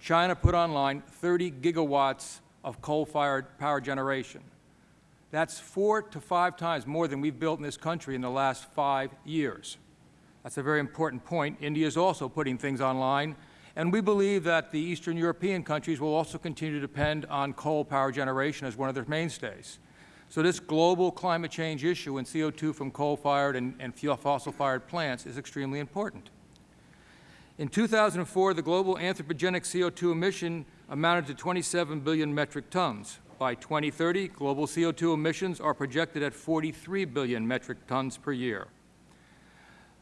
China put online 30 gigawatts of coal-fired power generation. That's four to five times more than we've built in this country in the last five years. That's a very important point. India is also putting things online, and we believe that the Eastern European countries will also continue to depend on coal power generation as one of their mainstays. So this global climate change issue and CO2 from coal-fired and, and fossil-fired plants is extremely important. In 2004, the global anthropogenic CO2 emission amounted to 27 billion metric tons. By 2030, global CO2 emissions are projected at 43 billion metric tons per year.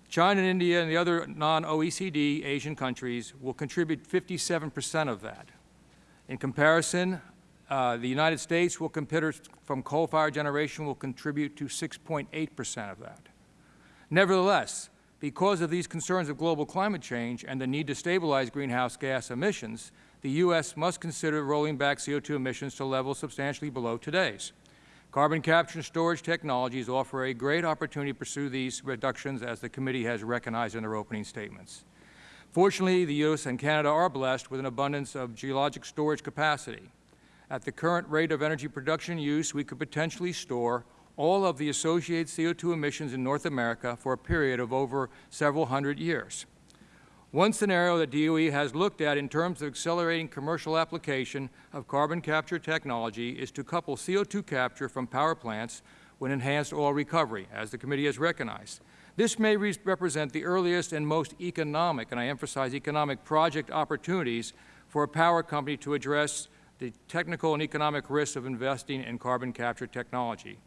China and India and the other non-OECD Asian countries will contribute 57 percent of that. In comparison, uh, the United States will from coal-fired generation will contribute to 6.8 percent of that. Nevertheless, because of these concerns of global climate change and the need to stabilize greenhouse gas emissions, the U.S. must consider rolling back CO2 emissions to levels substantially below today's. Carbon capture and storage technologies offer a great opportunity to pursue these reductions, as the committee has recognized in their opening statements. Fortunately, the U.S. and Canada are blessed with an abundance of geologic storage capacity. At the current rate of energy production use, we could potentially store all of the associated CO2 emissions in North America for a period of over several hundred years. One scenario that DOE has looked at in terms of accelerating commercial application of carbon capture technology is to couple CO2 capture from power plants with enhanced oil recovery, as the committee has recognized. This may re represent the earliest and most economic, and I emphasize economic, project opportunities for a power company to address the technical and economic risks of investing in carbon capture technology.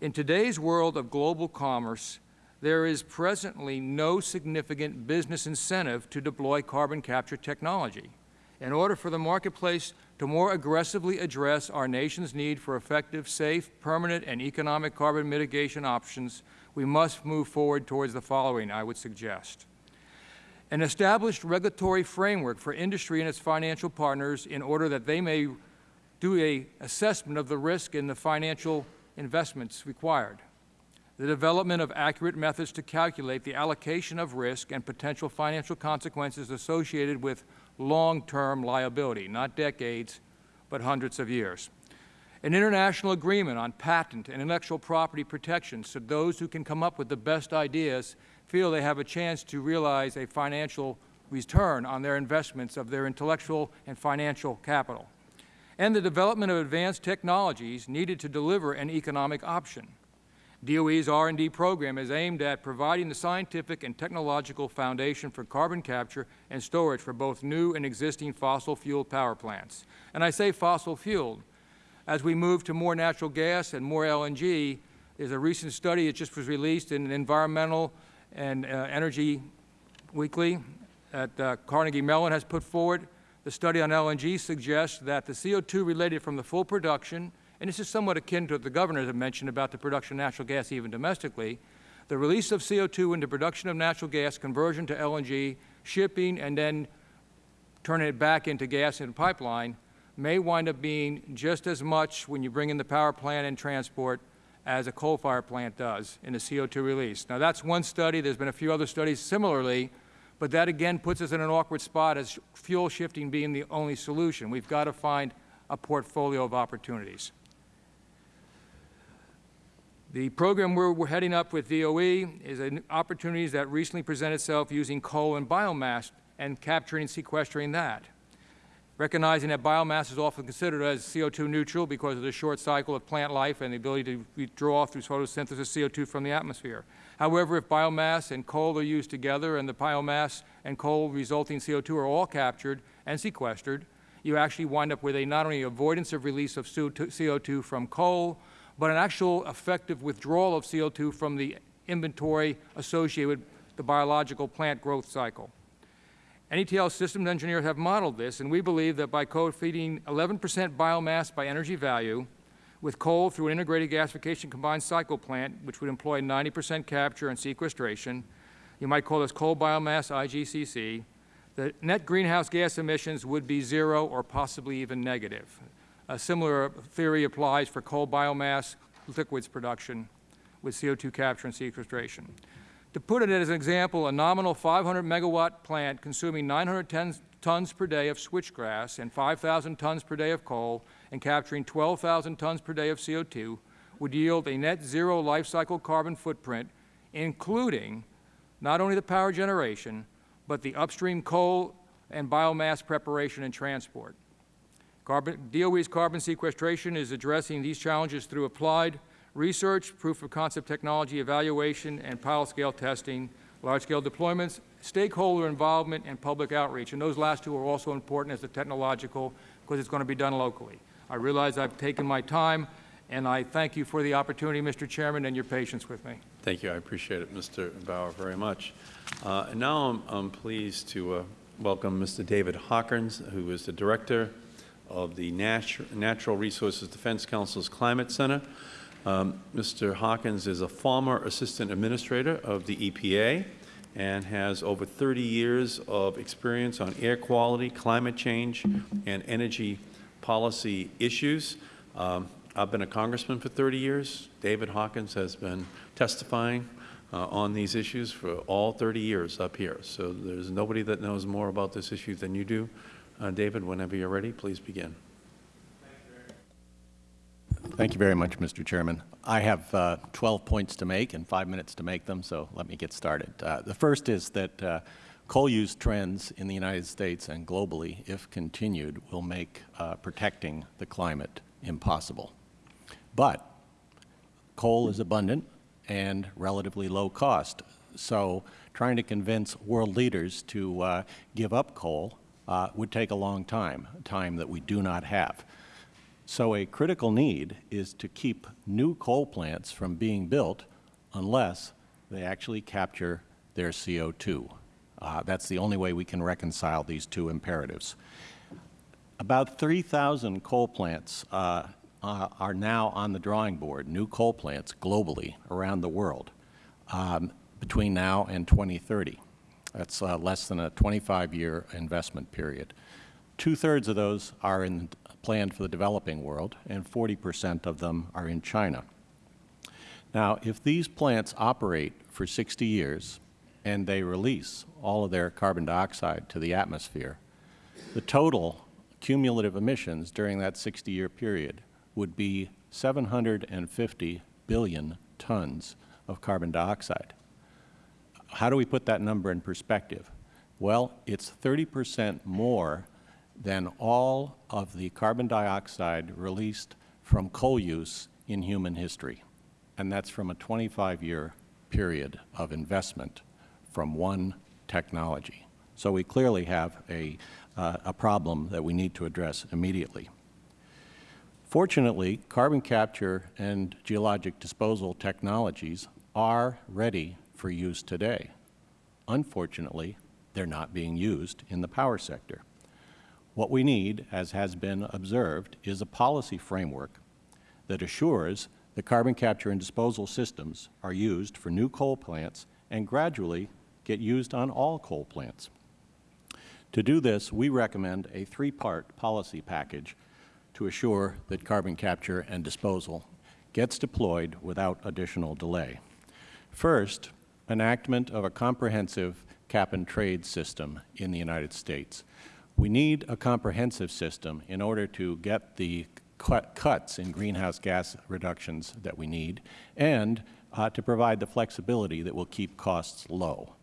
In today's world of global commerce, there is presently no significant business incentive to deploy carbon capture technology. In order for the marketplace to more aggressively address our nation's need for effective, safe, permanent, and economic carbon mitigation options, we must move forward towards the following, I would suggest. An established regulatory framework for industry and its financial partners in order that they may do a assessment of the risk and the financial investments required the development of accurate methods to calculate the allocation of risk and potential financial consequences associated with long-term liability, not decades, but hundreds of years. An international agreement on patent and intellectual property protection so those who can come up with the best ideas feel they have a chance to realize a financial return on their investments of their intellectual and financial capital. And the development of advanced technologies needed to deliver an economic option. DOE's R&D program is aimed at providing the scientific and technological foundation for carbon capture and storage for both new and existing fossil fuel power plants. And I say fossil fueled. As we move to more natural gas and more LNG, there's a recent study that just was released in Environmental and uh, Energy Weekly that uh, Carnegie Mellon has put forward. The study on LNG suggests that the CO2 related from the full production and this is somewhat akin to what the governor had mentioned about the production of natural gas even domestically, the release of CO2 into production of natural gas, conversion to LNG, shipping, and then turning it back into gas in a pipeline may wind up being just as much when you bring in the power plant and transport as a coal-fired plant does in the CO2 release. Now, that's one study. There's been a few other studies similarly, but that again puts us in an awkward spot as fuel shifting being the only solution. We've got to find a portfolio of opportunities. The program we're, we're heading up with DOE is an opportunities that recently presented itself using coal and biomass and capturing and sequestering that. Recognizing that biomass is often considered as CO2 neutral because of the short cycle of plant life and the ability to withdraw through photosynthesis CO2 from the atmosphere. However, if biomass and coal are used together and the biomass and coal resulting CO2 are all captured and sequestered, you actually wind up with a not only avoidance of release of CO2 from coal, but an actual effective withdrawal of CO2 from the inventory associated with the biological plant growth cycle. NETL systems engineers have modeled this, and we believe that by co-feeding 11 percent biomass by energy value with coal through an integrated gasification combined cycle plant, which would employ 90 percent capture and sequestration, you might call this coal biomass IGCC, the net greenhouse gas emissions would be zero or possibly even negative. A similar theory applies for coal biomass liquids production with CO2 capture and sequestration. To put it as an example, a nominal 500 megawatt plant consuming 910 tons per day of switchgrass and 5,000 tons per day of coal and capturing 12,000 tons per day of CO2 would yield a net zero life cycle carbon footprint, including not only the power generation, but the upstream coal and biomass preparation and transport. Carbon, DOE's carbon sequestration is addressing these challenges through applied research, proof of concept technology evaluation, and pilot scale testing, large scale deployments, stakeholder involvement, and public outreach. And those last two are also important as the technological because it's going to be done locally. I realize I've taken my time, and I thank you for the opportunity, Mr. Chairman, and your patience with me. Thank you. I appreciate it, Mr. Bauer, very much. Uh, and now I'm, pleased to uh, welcome Mr. David Hawkins, who is the Director of the Natu Natural Resources Defense Council's Climate Center. Um, Mr. Hawkins is a former Assistant Administrator of the EPA and has over 30 years of experience on air quality, climate change, and energy policy issues. Um, I've been a congressman for 30 years. David Hawkins has been testifying uh, on these issues for all 30 years up here. So there's nobody that knows more about this issue than you do. Uh, David, whenever you're ready, please begin. Thank you very much, Mr. Chairman. I have uh, 12 points to make and five minutes to make them, so let me get started. Uh, the first is that uh, coal use trends in the United States and globally, if continued, will make uh, protecting the climate impossible. But coal is abundant and relatively low cost, so trying to convince world leaders to uh, give up coal uh, would take a long time, time that we do not have. So a critical need is to keep new coal plants from being built unless they actually capture their CO2. Uh, that's the only way we can reconcile these two imperatives. About 3,000 coal plants uh, uh, are now on the drawing board, new coal plants globally around the world um, between now and 2030. That's uh, less than a 25-year investment period. Two-thirds of those are in, planned for the developing world, and 40 percent of them are in China. Now, if these plants operate for 60 years and they release all of their carbon dioxide to the atmosphere, the total cumulative emissions during that 60-year period would be 750 billion tons of carbon dioxide. How do we put that number in perspective? Well, it's 30 percent more than all of the carbon dioxide released from coal use in human history. And that's from a 25-year period of investment from one technology. So we clearly have a, uh, a problem that we need to address immediately. Fortunately, carbon capture and geologic disposal technologies are ready for use today. Unfortunately, they're not being used in the power sector. What we need, as has been observed, is a policy framework that assures that carbon capture and disposal systems are used for new coal plants and gradually get used on all coal plants. To do this, we recommend a three-part policy package to assure that carbon capture and disposal gets deployed without additional delay. First, enactment of a comprehensive cap-and-trade system in the United States. We need a comprehensive system in order to get the cuts in greenhouse gas reductions that we need and uh, to provide the flexibility that will keep costs low.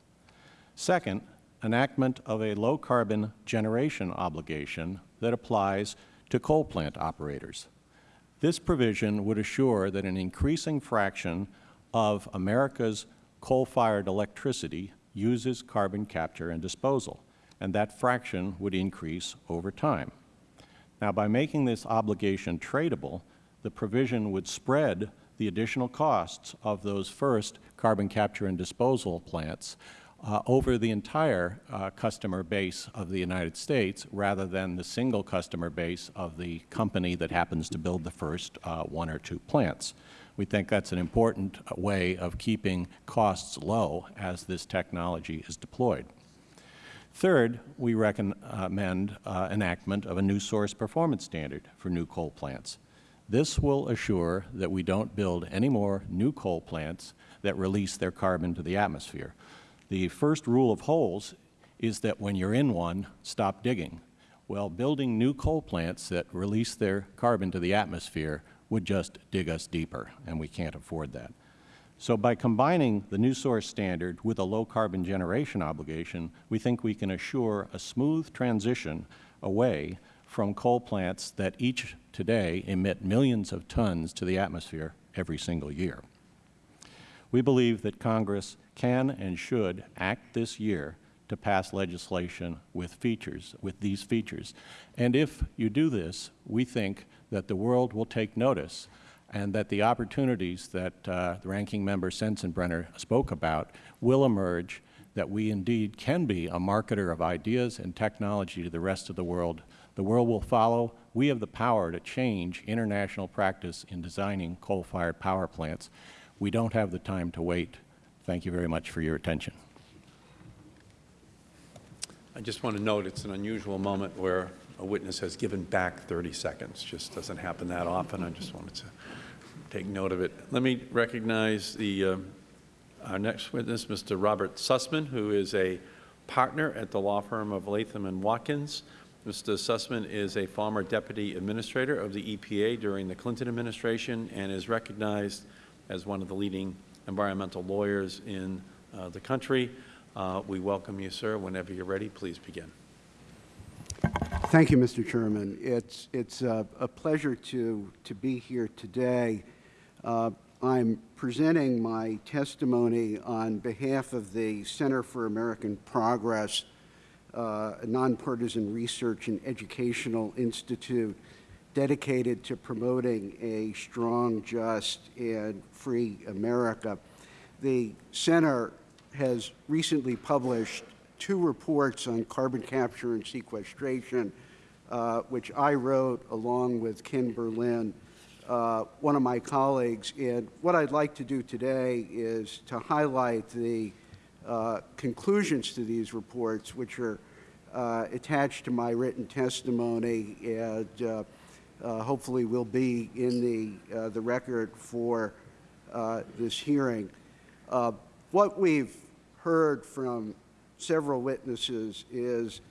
Second, enactment of a low-carbon generation obligation that applies to coal plant operators. This provision would assure that an increasing fraction of America's coal-fired electricity uses carbon capture and disposal, and that fraction would increase over time. Now, by making this obligation tradable, the provision would spread the additional costs of those first carbon capture and disposal plants uh, over the entire uh, customer base of the United States rather than the single customer base of the company that happens to build the first uh, one or two plants. We think that's an important way of keeping costs low as this technology is deployed. Third, we recommend uh, enactment of a new source performance standard for new coal plants. This will assure that we don't build any more new coal plants that release their carbon to the atmosphere. The first rule of holes is that when you're in one, stop digging. Well, building new coal plants that release their carbon to the atmosphere would just dig us deeper, and we can't afford that. So by combining the new source standard with a low carbon generation obligation, we think we can assure a smooth transition away from coal plants that each today emit millions of tons to the atmosphere every single year. We believe that Congress can and should act this year to pass legislation with features, with these features. And if you do this, we think that the world will take notice and that the opportunities that uh, the Ranking Member Sensenbrenner spoke about will emerge, that we indeed can be a marketer of ideas and technology to the rest of the world. The world will follow. We have the power to change international practice in designing coal-fired power plants. We don't have the time to wait. Thank you very much for your attention. I just want to note it's an unusual moment where a witness has given back 30 seconds. Just doesn't happen that often. I just wanted to take note of it. Let me recognize the, uh, our next witness, Mr. Robert Sussman, who is a partner at the law firm of Latham and Watkins. Mr. Sussman is a former deputy administrator of the EPA during the Clinton administration and is recognized as one of the leading environmental lawyers in uh, the country. Uh, we welcome you, sir. Whenever you're ready, please begin. Thank you, Mr. Chairman. It's, it's a, a pleasure to, to be here today. Uh, I'm presenting my testimony on behalf of the Center for American Progress, uh, a nonpartisan research and educational institute dedicated to promoting a strong, just, and free America. The center has recently published two reports on carbon capture and sequestration, uh, which I wrote along with Ken Berlin, uh, one of my colleagues. And what I'd like to do today is to highlight the uh, conclusions to these reports, which are uh, attached to my written testimony and uh, hopefully will be in the, the record for this hearing. what we've heard from several witnesses is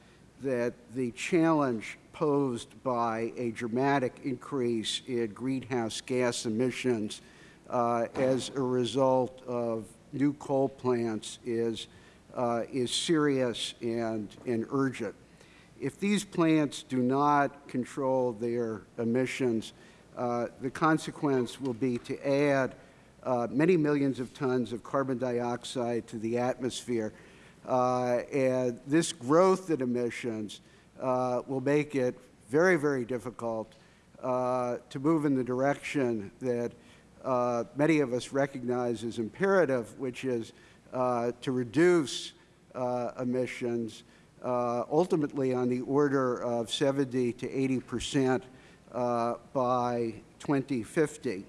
that the challenge posed by a dramatic increase in greenhouse gas emissions uh, as a result of new coal plants is, uh, is serious and, and urgent. If these plants do not control their emissions, uh, the consequence will be to add uh, many millions of tons of carbon dioxide to the atmosphere. Uh, and this growth in emissions uh, will make it very, very difficult uh, to move in the direction that uh, many of us recognize as imperative, which is to reduce uh, ultimately on the order of 70 to 80 percent uh, by 2050.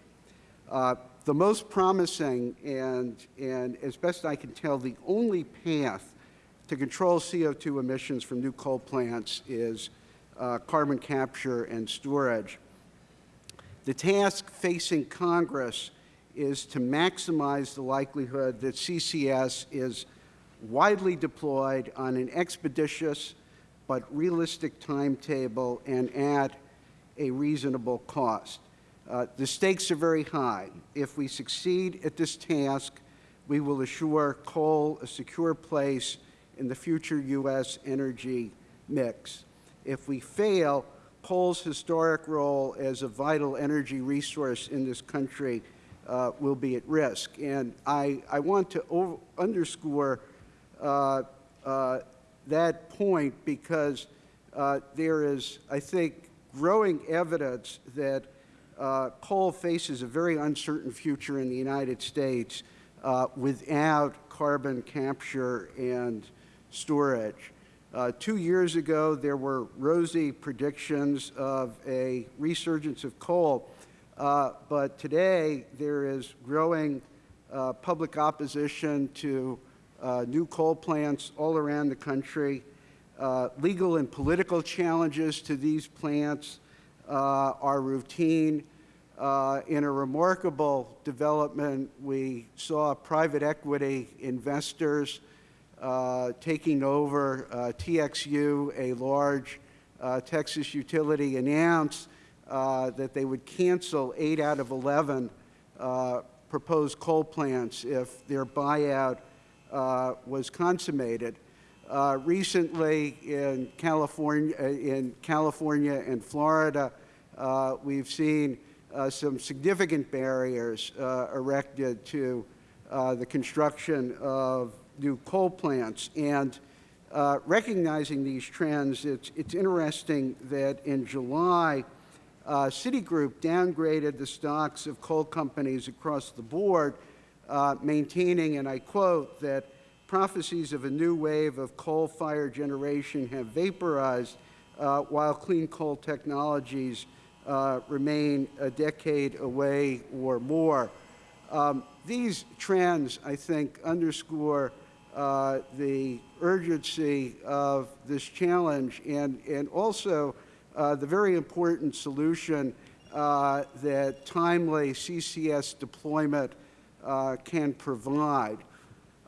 Uh, the most promising and, and, as best I can tell, the only path to control CO2 emissions from new coal plants is uh, carbon capture and storage. The task facing Congress is to maximize the likelihood that CCS is widely deployed on an expeditious but realistic timetable and at a reasonable cost. Uh, the stakes are very high. If we succeed at this task, we will assure coal a secure place in the future U.S. energy mix. If we fail, coal's historic role as a vital energy resource in this country uh, will be at risk. And I, I want to underscore that point because uh, there is, I think, growing evidence that uh, coal faces a very uncertain future in the United States uh, without carbon capture and storage. Uh, two years ago, there were rosy predictions of a resurgence of coal, uh, but today there is growing uh, public opposition to uh, new coal plants all around the country. Uh, legal and political challenges to these plants uh, are routine. Uh, in a remarkable development, we saw private equity investors uh, taking over TXU, a large Texas utility, announce uh, that they would cancel 8 out of 11 uh, proposed coal plants if their buyout was consummated. recently, in California, in California and Florida, we've seen uh, some significant barriers uh, erected to uh, the construction of new coal plants. And recognizing these trends, it's, it's interesting that in July, uh, Citigroup downgraded the stocks of coal companies across the board, uh, maintaining, and I quote, that prophecies of a new wave of coal-fired generation have vaporized uh, while clean coal technologies uh, remain a decade away or more. Um, these trends, I think, underscore uh, the urgency of this challenge and, and also uh, the very important solution uh, that timely CCS deployment uh, can provide.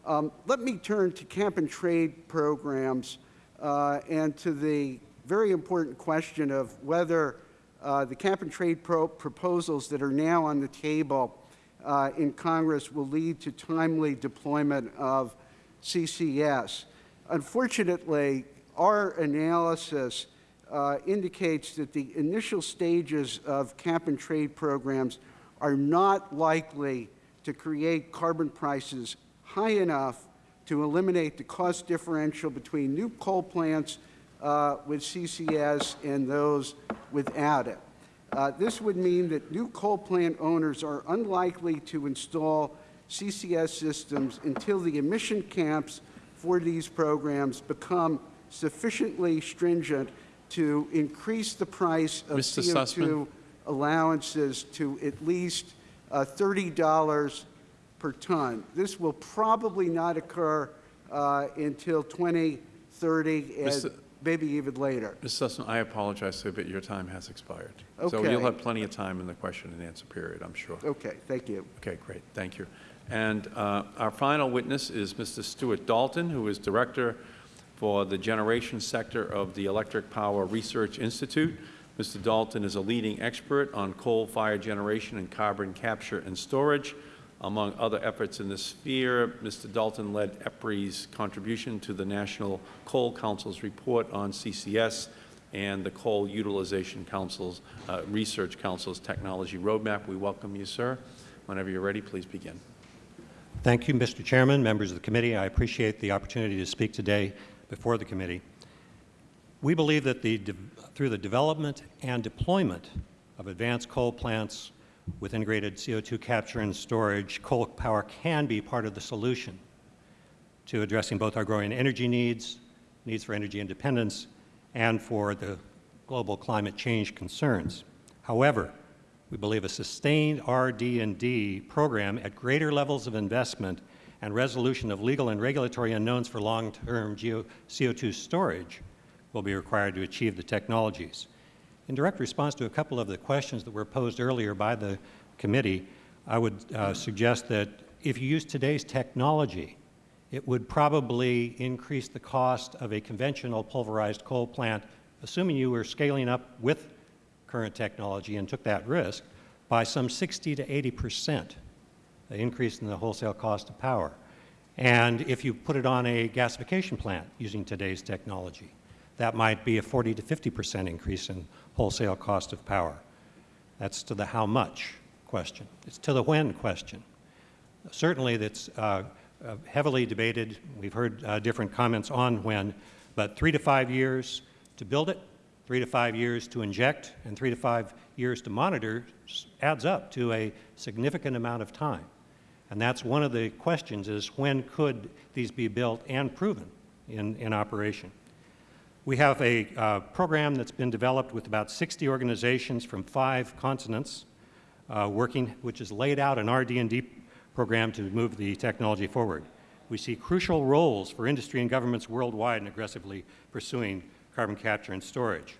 Um, let me turn to cap and trade programs uh, and to the very important question of whether uh, the cap and trade pro proposals that are now on the table uh, in Congress will lead to timely deployment of CCS. Unfortunately, our analysis uh, indicates that the initial stages of cap and trade programs are not likely to create carbon prices high enough to eliminate the cost differential between new coal plants uh, with CCS and those without it. Uh, this would mean that new coal plant owners are unlikely to install CCS systems until the emission caps for these programs become sufficiently stringent to increase the price of Mr. CO2 Sussman? allowances to at least uh, $30 per ton. This will probably not occur uh, until 2030 and Mr. maybe even later. Mr. Sussman, I apologize, sir, but your time has expired. Okay. So you'll have plenty of time in the question and answer period, I'm sure. Okay, thank you. Okay, great, thank you. And uh, our final witness is Mr. Stuart Dalton, who is Director for the Generation Sector of the Electric Power Research Institute. Mr. Dalton is a leading expert on coal-fired generation and carbon capture and storage. Among other efforts in this sphere, Mr. Dalton led EPRI's contribution to the National Coal Council's report on CCS and the Coal Utilization Council's, uh, Research Council's Technology Roadmap. We welcome you, sir. Whenever you're ready, please begin. Thank you, Mr. Chairman, members of the committee. I appreciate the opportunity to speak today before the committee. We believe that the through the development and deployment of advanced coal plants with integrated CO2 capture and storage, coal power can be part of the solution to addressing both our growing energy needs, needs for energy independence, and for the global climate change concerns. However, we believe a sustained RD&D program at greater levels of investment and resolution of legal and regulatory unknowns for long-term CO2 storage will be required to achieve the technologies. In direct response to a couple of the questions that were posed earlier by the committee, I would uh, suggest that if you use today's technology, it would probably increase the cost of a conventional pulverized coal plant, assuming you were scaling up with current technology and took that risk, by some 60 to 80 percent, the increase in the wholesale cost of power. And if you put it on a gasification plant using today's technology, that might be a 40 to 50 percent increase in wholesale cost of power. That's to the how much question. It's to the when question. Certainly that's uh, uh, heavily debated. We've heard uh, different comments on when, but three to five years to build it, three to five years to inject, and three to five years to monitor adds up to a significant amount of time. And that's one of the questions is when could these be built and proven in, in operation? We have a uh, program that's been developed with about 60 organizations from five continents uh, working, which has laid out an RD&D program to move the technology forward. We see crucial roles for industry and governments worldwide in aggressively pursuing carbon capture and storage.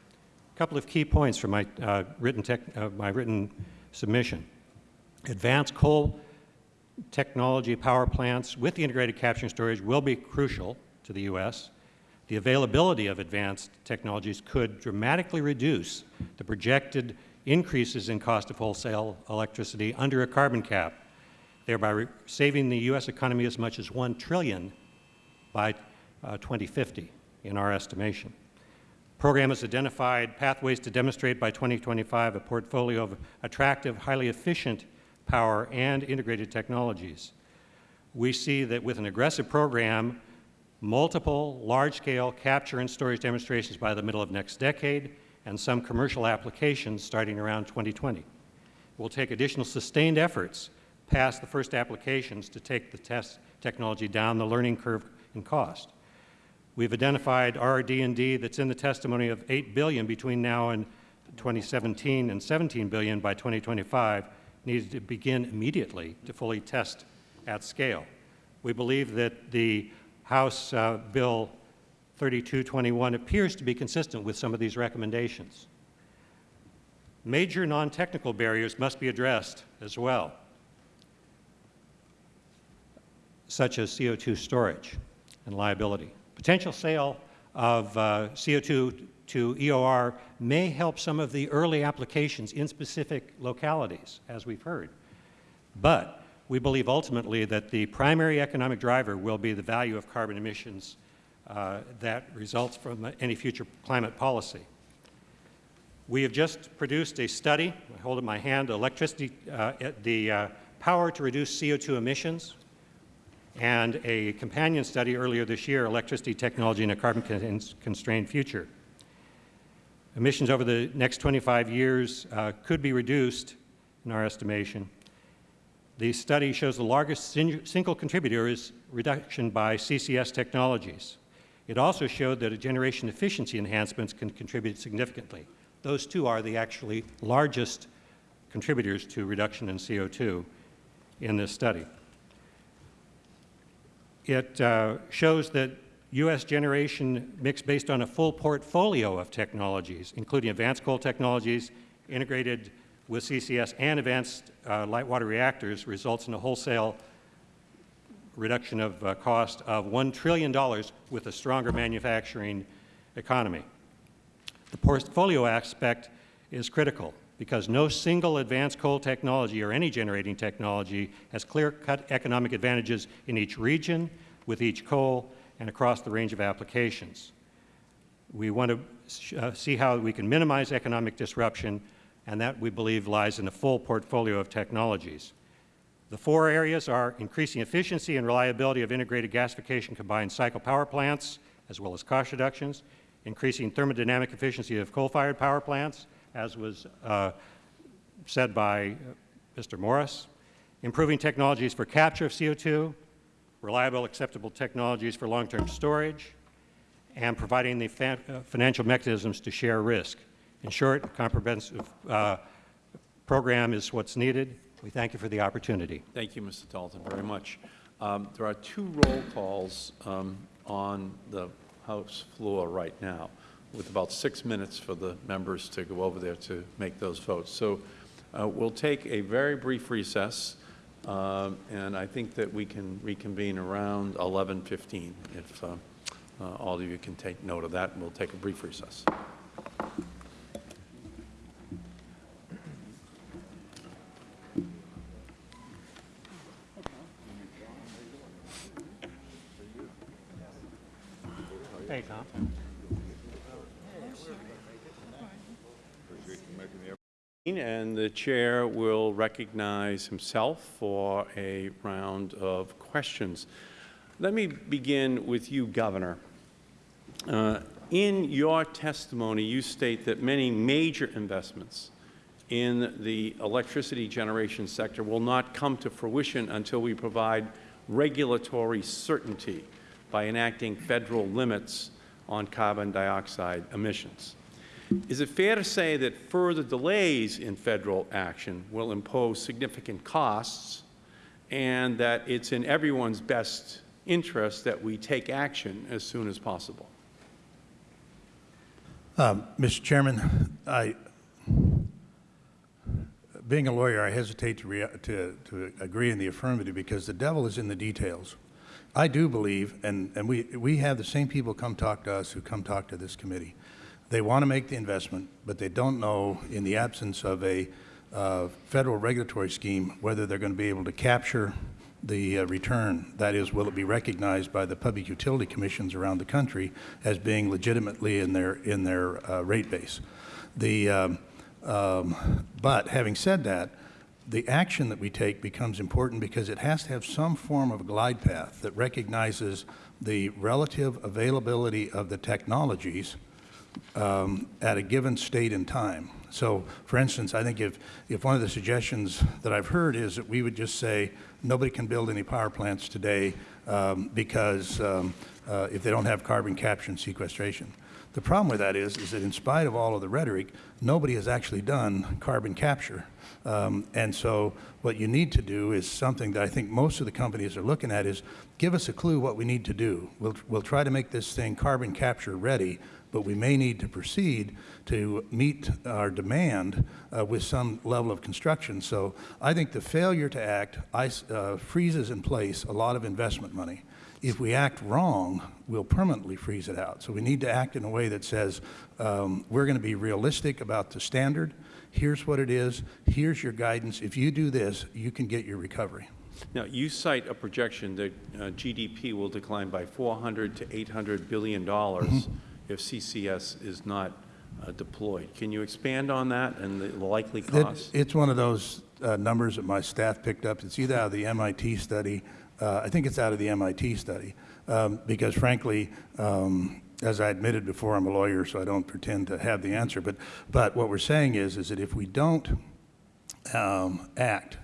A couple of key points from my, uh, written, uh, my written submission. Advanced coal technology power plants with the integrated capture and storage will be crucial to the U.S. The availability of advanced technologies could dramatically reduce the projected increases in cost of wholesale electricity under a carbon cap, thereby saving the U.S. economy as much as 1 trillion by uh, 2050 in our estimation. The program has identified pathways to demonstrate by 2025 a portfolio of attractive, highly efficient power and integrated technologies. We see that with an aggressive program, multiple large-scale capture and storage demonstrations by the middle of next decade, and some commercial applications starting around 2020. It will take additional sustained efforts past the first applications to take the test technology down the learning curve in cost. We've identified RD&D that's in the testimony of 8 billion between now and 2017 and 17 billion by 2025 needed to begin immediately to fully test at scale. We believe that the House uh, Bill 3221 appears to be consistent with some of these recommendations. Major non-technical barriers must be addressed as well, such as CO2 storage and liability. Potential sale of uh, CO2 to EOR may help some of the early applications in specific localities, as we've heard. But we believe ultimately that the primary economic driver will be the value of carbon emissions uh, that results from any future climate policy. We have just produced a study, I hold in my hand, electricity, uh, the uh, power to reduce CO2 emissions, and a companion study earlier this year, electricity technology in a carbon-constrained future. Emissions over the next 25 years uh, could be reduced, in our estimation. The study shows the largest single contributor is reduction by CCS technologies. It also showed that generation efficiency enhancements can contribute significantly. Those two are the actually largest contributors to reduction in CO2 in this study. It uh, shows that U.S. generation mix based on a full portfolio of technologies, including advanced coal technologies, integrated with CCS and advanced uh, light water reactors, results in a wholesale reduction of uh, cost of $1 trillion with a stronger manufacturing economy. The portfolio aspect is critical because no single advanced coal technology or any generating technology has clear-cut economic advantages in each region, with each coal, and across the range of applications. We want to uh, see how we can minimize economic disruption, and that we believe lies in a full portfolio of technologies. The four areas are increasing efficiency and reliability of integrated gasification combined cycle power plants, as well as cost reductions, increasing thermodynamic efficiency of coal-fired power plants, as was uh, said by uh, Mr. Morris, improving technologies for capture of CO2, reliable, acceptable technologies for long-term storage, and providing the uh, financial mechanisms to share risk In short, a comprehensive uh, program is what's needed. We thank you for the opportunity. Thank you, Mr. Dalton, very much. Um, There are two roll calls um, on the House floor right now, with about six minutes for the members to go over there to make those votes. So uh, we'll take a very brief recess, um, and I think that we can reconvene around 11:15, if uh, uh, all of you can take note of that, and we'll take a brief recess. And the chair will recognize himself for a round of questions. Let me begin with you, Governor. Uh, in your testimony, you state that many major investments in the electricity generation sector will not come to fruition until we provide regulatory certainty by enacting federal limits on carbon dioxide emissions. Is it fair to say that further delays in federal action will impose significant costs and that it's in everyone's best interest that we take action as soon as possible? Um, Mr. Chairman, I, being a lawyer, I hesitate to, to, to agree in the affirmative because the devil is in the details. I do believe, and, and we, we have the same people come talk to us who come talk to this committee. They want to make the investment, but they don't know, in the absence of a uh, federal regulatory scheme, whether they're going to be able to capture the uh, return. That is, will it be recognized by the public utility commissions around the country as being legitimately in their, in their uh, rate base? The, um, um, but having said that, the action that we take becomes important because it has to have some form of glide path that recognizes the relative availability of the technologies um, at a given state and time. So, for instance, I think if, if one of the suggestions that I've heard is that we would just say nobody can build any power plants today um, because um, uh, if they don't have carbon capture and sequestration. The problem with that is, is that in spite of all of the rhetoric, nobody has actually done carbon capture. Um, and so what you need to do is something that I think most of the companies are looking at is give us a clue what we need to do. We'll, we'll try to make this thing carbon capture ready, but we may need to proceed to meet our demand uh, with some level of construction. So I think the failure to act ice, uh, freezes in place a lot of investment money. If we act wrong, we'll permanently freeze it out. So we need to act in a way that says um, we're going to be realistic about the standard. Here's what it is. Here's your guidance. If you do this, you can get your recovery. Now, you cite a projection that uh, GDP will decline by 400 to 800 billion dollars Mm-hmm. If CCS is not uh, deployed. Can you expand on that and the likely It- costs? It's one of those uh, numbers that my staff picked up. It's either out of the MIT study, uh, I think it's out of the MIT study, um, because frankly, um, as I admitted before, I'm a lawyer, so I don't pretend to have the answer. But, but what we're saying is, is that if we don't um, act,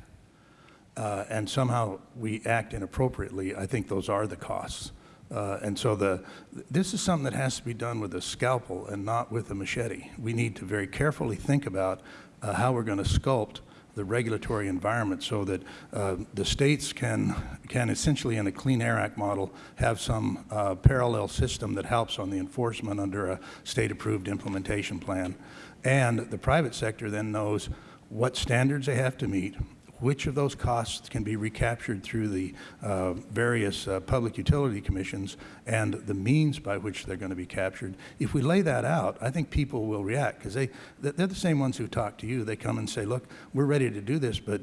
uh, and somehow we act inappropriately, I think those are the costs. Uh, and so the, this is something that has to be done with a scalpel and not with a machete. We need to very carefully think about uh, how we're going to sculpt the regulatory environment so that uh, the states can, can essentially, in a Clean Air Act model, have some uh, parallel system that helps on the enforcement under a state-approved implementation plan. And the private sector then knows what standards they have to meet, which of those costs can be recaptured through the uh, various uh, public utility commissions and the means by which they're going to be captured. If we lay that out, I think people will react because they, they're the same ones who talk to you. They come and say, look, we're ready to do this, but,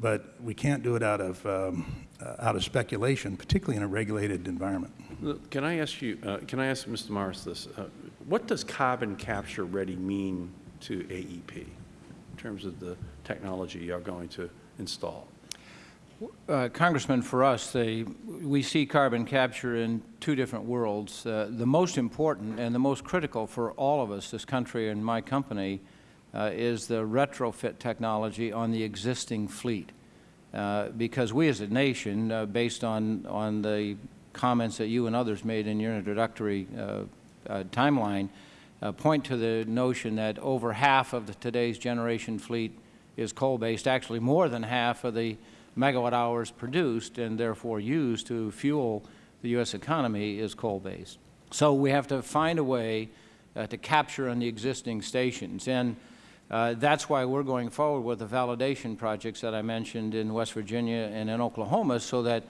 but we can't do it out of, um, uh, out of speculation, particularly in a regulated environment. Can I ask you, uh, can I ask Mr. Morris this? Uh, What does carbon capture ready mean to AEP in terms of the technology you're going to Uh, Congressman, for us, they, we see carbon capture in two different worlds. Uh, the most important and the most critical for all of us, this country and my company, uh, is the retrofit technology on the existing fleet. Uh, because we as a nation, uh, based on, on the comments that you and others made in your introductory uh, timeline, point to the notion that over half of the, today's generation fleet is coal-based, actually more than half of the megawatt hours produced and therefore used to fuel the U.S. economy is coal-based. So we have to find a way uh, to capture on the existing stations. And uh, that's why we're going forward with the validation projects that I mentioned in West Virginia and in Oklahoma so that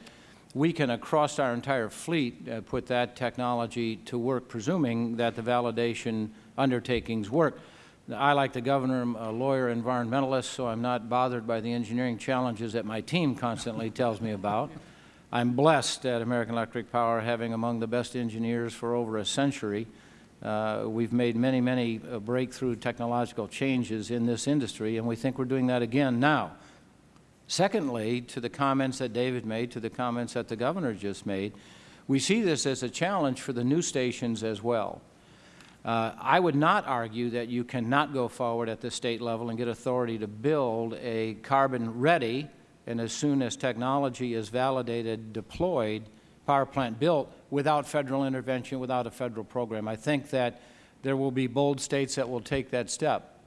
we can, across our entire fleet, uh, put that technology to work, presuming that the validation undertakings work. I, like the Governor, am a lawyer environmentalist, so I'm not bothered by the engineering challenges that my team constantly tells me about. I'm blessed at American Electric Power having among the best engineers for over a century. Uh, we've made many, many uh, breakthrough technological changes in this industry, and we think we're doing that again now. Secondly, to the comments that David made, to the comments that the Governor just made, we see this as a challenge for the new stations as well. Uh, I would not argue that you cannot go forward at the State level and get authority to build a carbon-ready, and as soon as technology is validated, deployed, power plant built without Federal intervention, without a Federal program. I think that there will be bold States that will take that step.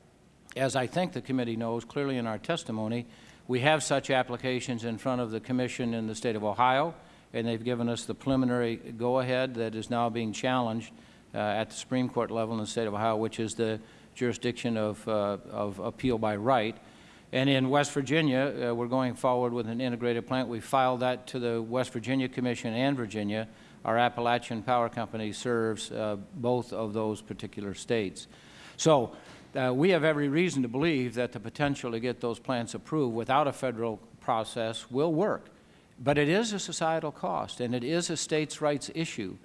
As I think the committee knows clearly in our testimony, we have such applications in front of the Commission in the State of Ohio, and they've given us the preliminary go-ahead that is now being challenged at the Supreme Court level in the State of Ohio, which is the jurisdiction of, uh, of appeal by right. And in West Virginia, uh, we're going forward with an integrated plant. We filed that to the West Virginia Commission and Virginia. Our Appalachian Power Company serves uh, both of those particular states. So uh, we have every reason to believe that the potential to get those plants approved without a Federal process will work. But it is a societal cost, and it is a states' rights issue.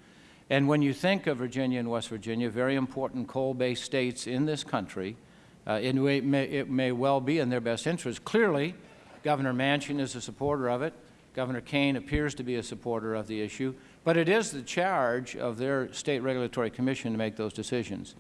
And when you think of Virginia and West Virginia, very important coal-based states in this country, uh, it, may, it may well be in their best interest. Clearly, Governor Manchin is a supporter of it. Governor Kaine appears to be a supporter of the issue. But it is the charge of their State Regulatory Commission to make those decisions.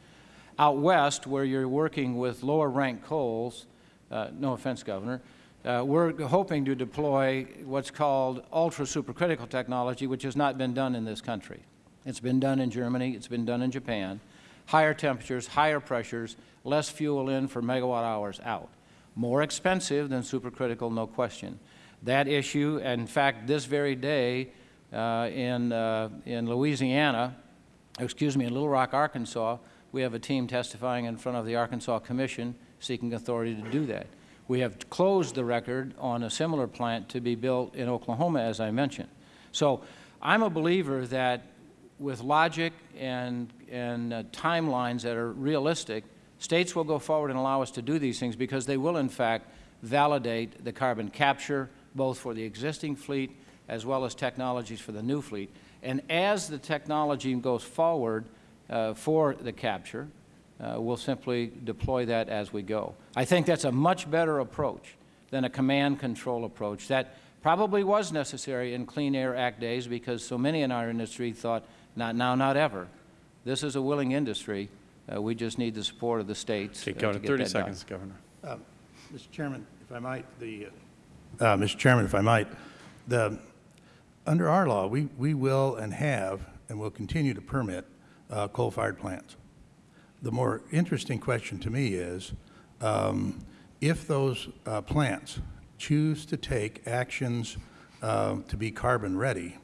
Out west, where you're working with lower-ranked coals, uh, no offense, Governor, uh, we're hoping to deploy what's called ultra-supercritical technology, which has not been done in this country. It's been done in Germany. It's been done in Japan. Higher temperatures, higher pressures, less fuel in for megawatt hours out. More expensive than supercritical, no question. That issue, in fact, this very day uh, in, uh, in Louisiana, excuse me, in Little Rock, Arkansas, we have a team testifying in front of the Arkansas Commission seeking authority to do that. We have closed the record on a similar plant to be built in Oklahoma, as I mentioned. So I'm a believer that with logic and, and uh, timelines that are realistic, states will go forward and allow us to do these things because they will, in fact, validate the carbon capture, both for the existing fleet as well as technologies for the new fleet. And as the technology goes forward uh, for the capture, uh, we'll simply deploy that as we go. I think that's a much better approach than a command control approach that probably was necessary in Clean Air Act days because so many in our industry thought not now, not ever. This is a willing industry. Uh, we just need the support of the states. Okay, uh, Governor, to get 30 that seconds, done. Governor. Um, Mr. Chairman, if I might, the, uh, uh, Mr. Chairman, if I might, the, under our law, we, we will and have and will continue to permit uh, coal-fired plants. The more interesting question to me is, um, if those uh, plants choose to take actions uh, to be carbon ready,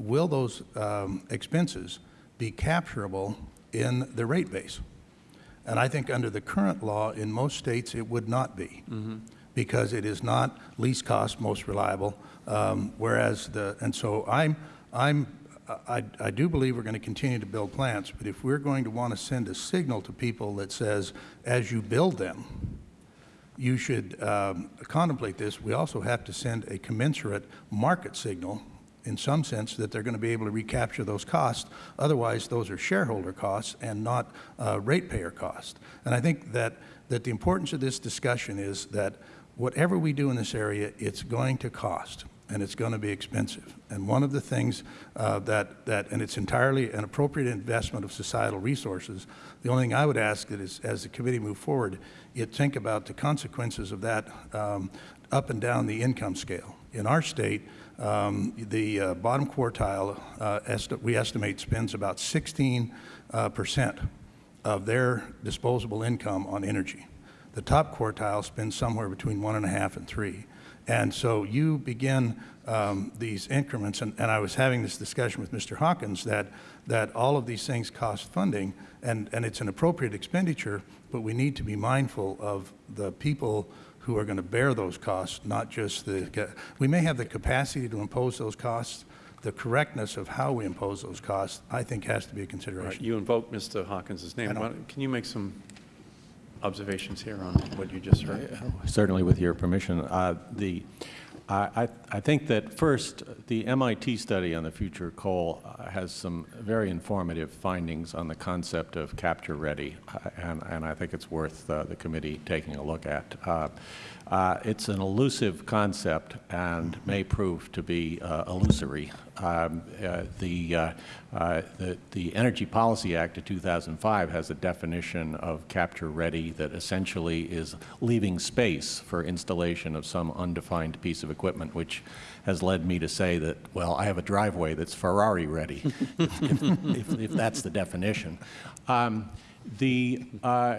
will those um, expenses be capturable in the rate base? And I think under the current law in most states it would not be because it is not least cost, most reliable. Um, whereas the, and so I'm, I'm, I, I do believe we're going to continue to build plants, but if we're going to want to send a signal to people that says, as you build them, you should um, contemplate this, we also have to send a commensurate market signal in some sense that they're going to be able to recapture those costs. Otherwise, those are shareholder costs and not uh, ratepayer costs. And I think that, that the importance of this discussion is that whatever we do in this area, it's going to cost and it's going to be expensive. And one of the things uh, that, that, and it's entirely an appropriate investment of societal resources, the only thing I would ask that is, as the committee move forward, you think about the consequences of that um, up and down the income scale. In our state, um, the uh, bottom quartile, uh, esti we estimate, spends about 16 uh, percent of their disposable income on energy. The top quartile spends somewhere between one and a half and three. And so you begin um, these increments, and, and I was having this discussion with Mr. Hawkins that, that all of these things cost funding, and, and it's an appropriate expenditure, but we need to be mindful of the people who are going to bear those costs, not just the, we may have the capacity to impose those costs. The correctness of how we impose those costs, I think, has to be a All right, consideration. You invoked Mr. Hawkins' name. Why Can you make some observations here on what you just heard? Certainly with your permission. Uh, The, I, I- think that first, the MIT study on the future of coal uh, has some very informative findings on the concept of capture ready, uh, and, and I think it's worth uh, the committee taking a look at. Uh, uh, It's an elusive concept and may prove to be uh, illusory. Um, uh, The, uh, uh, the, the Energy Policy Act of 2005 has a definition of capture ready that essentially is leaving space for installation of some undefined piece of equipment, which has led me to say that, well, I have a driveway that's Ferrari ready, if, if, if that's the definition. Um, the, uh,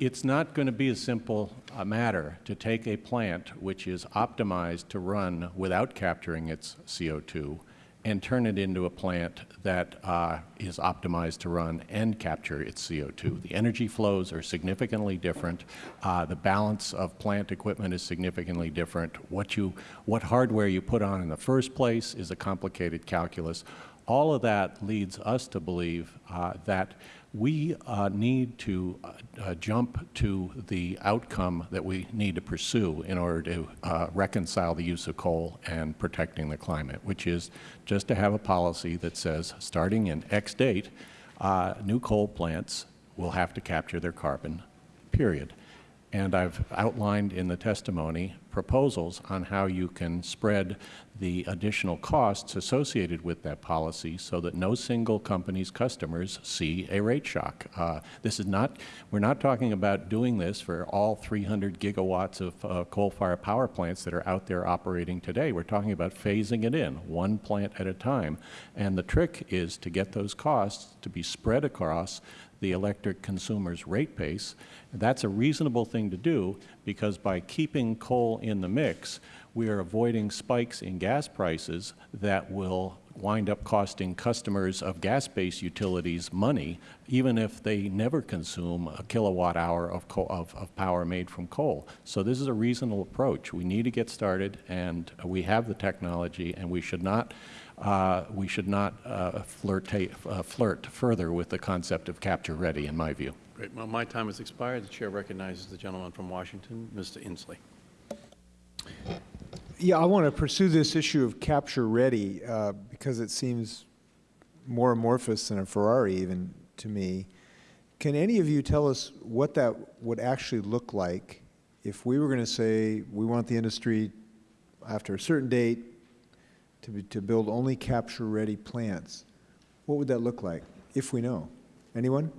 it's not going to be a simple uh, matter to take a plant which is optimized to run without capturing its CO2 and turn it into a plant that uh, is optimized to run and capture its CO2. The energy flows are significantly different. Uh, the balance of plant equipment is significantly different. What, you, what hardware you put on in the first place is a complicated calculus. All of that leads us to believe uh, that we uh, need to uh, uh, jump to the outcome that we need to pursue in order to uh, reconcile the use of coal and protecting the climate, which is just to have a policy that says, starting in X date, uh, new coal plants will have to capture their carbon, period. And I've outlined in the testimony proposals on how you can spread the additional costs associated with that policy so that no single company's customers see a rate shock. Uh, this is not, we're not talking about doing this for all 300 gigawatts of uh, coal-fired power plants that are out there operating today. We're talking about phasing it in, one plant at a time. And the trick is to get those costs to be spread across the electric consumer's rate base. That's a reasonable thing to do because by keeping coal in the mix, we are avoiding spikes in gas prices that will wind up costing customers of gas-based utilities money, even if they never consume a kilowatt hour of, of, of power made from coal. So this is a reasonable approach. We need to get started, and we have the technology, and we should not uh, we should not uh, flirtate, uh, flirt further with the concept of capture ready, in my view. Great. Well, my time has expired. The Chair recognizes the gentleman from Washington, Mr. Inslee. Yeah, I want to pursue this issue of capture ready uh, because it seems more amorphous than a Ferrari even to me. Can any of you tell us what that would actually look like if we were going to say we want the industry after a certain date to, be, to build only capture ready plants? What would that look like if we know? Anyone?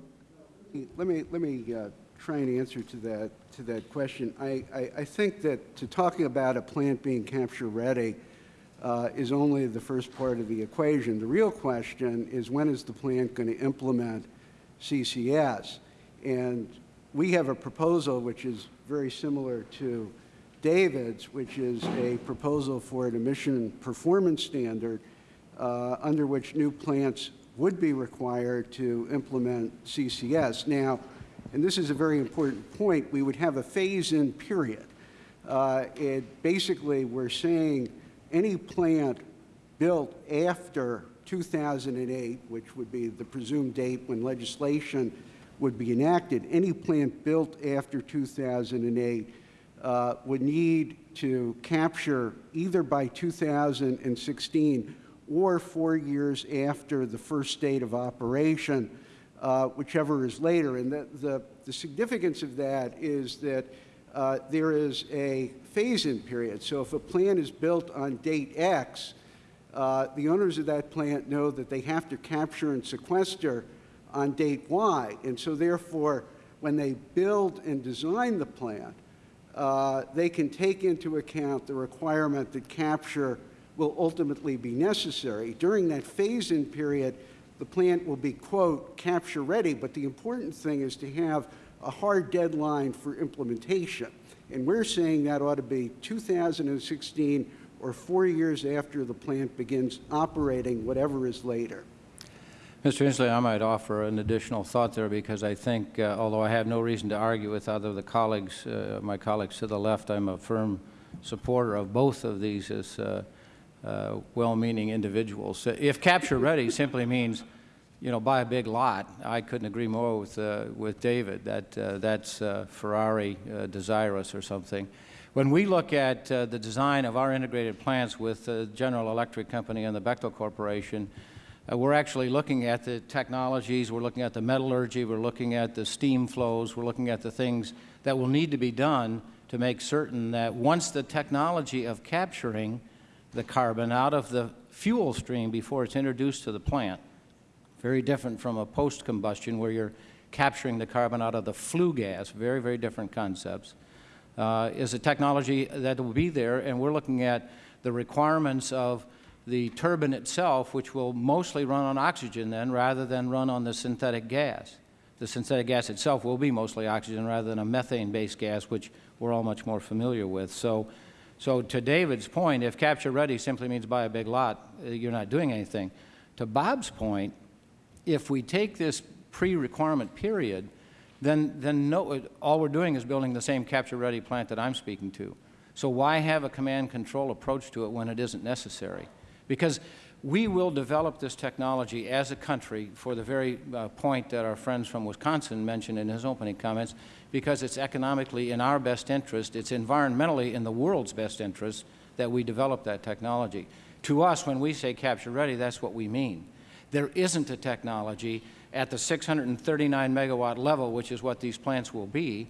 Let me, let me uh, try and answer to that, to that question. I, I, I think that to talking about a plant being capture ready uh, is only the first part of the equation. The real question is when is the plant going to implement CCS? And we have a proposal which is very similar to David's, which is a proposal for an emission performance standard uh, under which new plants would be required to implement CCS. Now, and this is a very important point, we would have a phase-in period. Uh, it basically, we're saying any plant built after 2008, which would be the presumed date when legislation would be enacted, any plant built after 2008 uh, would need to capture either by 2016 or four years after the first date of operation, uh, whichever is later. And the, the, the, significance of that is that uh, there is a phase-in period. So if a plant is built on date X, uh, the owners of that plant know that they have to capture and sequester on date Y. And so therefore, when they build and design the plant, uh, they can take into account the requirement that capture will ultimately be necessary. During that phase-in period, the plant will be, quote, capture ready, but the important thing is to have a hard deadline for implementation. And we're saying that ought to be 2016 or four years after the plant begins operating, whatever is later. Mr. Inslee, I might offer an additional thought there because I think, uh, although I have no reason to argue with other of the colleagues, uh, my colleagues to the left, I'm a firm supporter of both of these as uh, uh, well-meaning individuals. If capture ready simply means, you know, buy a big lot, I couldn't agree more with, uh, with David that uh, that's uh, Ferrari uh, desirous or something. When we look at uh, the design of our integrated plants with the General Electric Company and the Bechtel Corporation, uh, we're actually looking at the technologies, we're looking at the metallurgy, we're looking at the steam flows, we're looking at the things that will need to be done to make certain that once the technology of capturing the carbon out of the fuel stream before it's introduced to the plant, very different from a post-combustion where you're capturing the carbon out of the flue gas, very, very different concepts, uh, is a technology that will be there, and we're looking at the requirements of the turbine itself, which will mostly run on oxygen then rather than run on the synthetic gas. The synthetic gas itself will be mostly oxygen rather than a methane-based gas, which we're all much more familiar with. So, so to David's point, if capture ready simply means buy a big lot, uh, you're not doing anything. To Bob's point, if we take this pre-requirement period, then, then no, all we're doing is building the same capture ready plant that I'm speaking to. So why have a command control approach to it when it isn't necessary? Because we will develop this technology as a country for the very uh, point that our friends from Wisconsin mentioned in his opening comments, because it's economically in our best interest, it's environmentally in the world's best interest that we develop that technology. To us, when we say capture ready, that's what we mean. There isn't a technology at the 639 megawatt level, which is what these plants will be,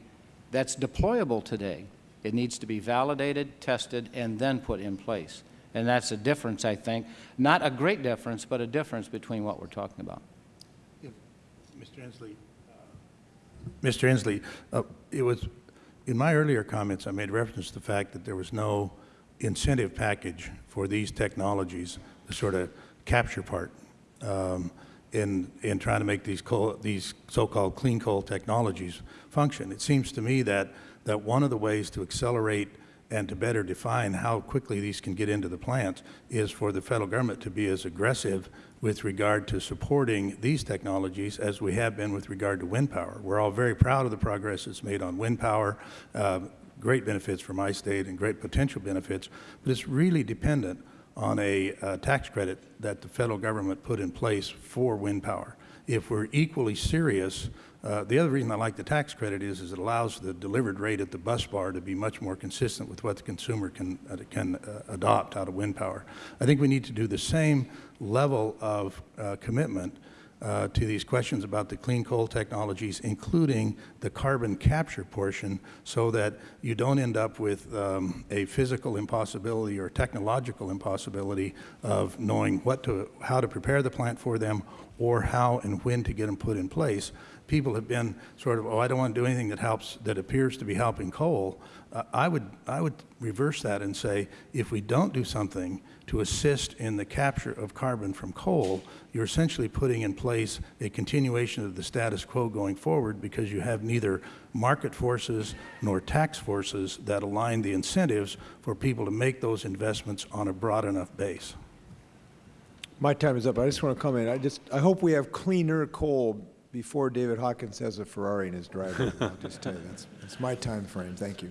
that's deployable today. It needs to be validated, tested, and then put in place. And that's a difference, I think. Not a great difference, but a difference between what we're talking about. Mr. Inslee, Mr. Inslee, uh, it was, in my earlier comments, I made reference to the fact that there was no incentive package for these technologies, the sort of capture part, um, in, in trying to make these, coal, these so-called clean coal technologies function. It seems to me that, that one of the ways to accelerate and to better define how quickly these can get into the plants is for the federal government to be as aggressive with regard to supporting these technologies as we have been with regard to wind power. We're all very proud of the progress that's made on wind power, uh, great benefits for my state and great potential benefits, but it's really dependent on a uh, tax credit that the federal government put in place for wind power. If we're equally serious uh, the other reason I like the tax credit is, is it allows the delivered rate at the bus bar to be much more consistent with what the consumer can, uh, can uh, adopt out of wind power. I think we need to do the same level of uh, commitment uh, to these questions about the clean coal technologies, including the carbon capture portion, so that you don't end up with um, a physical impossibility or technological impossibility of knowing what to, how to prepare the plant for them or how and when to get them put in place people have been sort of, oh, I don't want to do anything that helps, that appears to be helping coal, uh, I, would, I would reverse that and say, if we don't do something to assist in the capture of carbon from coal, you're essentially putting in place a continuation of the status quo going forward because you have neither market forces nor tax forces that align the incentives for people to make those investments on a broad enough base. My time is up. I just want to comment. I just I hope we have cleaner coal before David Hawkins has a Ferrari in his driveway. I'll just tell you, that's, that's my time frame. Thank you.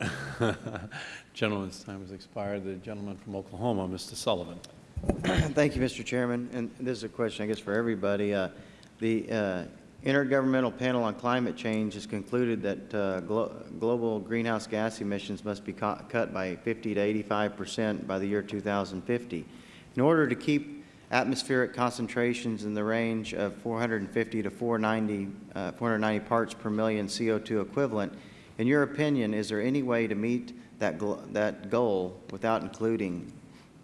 Gentleman's time has expired. The gentleman from Oklahoma, Mr. Sullivan. Thank you, Mr. Chairman. And this is a question, I guess, for everybody. Uh, the uh, Intergovernmental Panel on Climate Change has concluded that uh, glo global greenhouse gas emissions must be cut by 50 to 85 percent by the year 2050. In order to keep atmospheric concentrations in the range of 450 to 490, uh, 490 parts per million CO2 equivalent. In your opinion, is there any way to meet that, that goal without including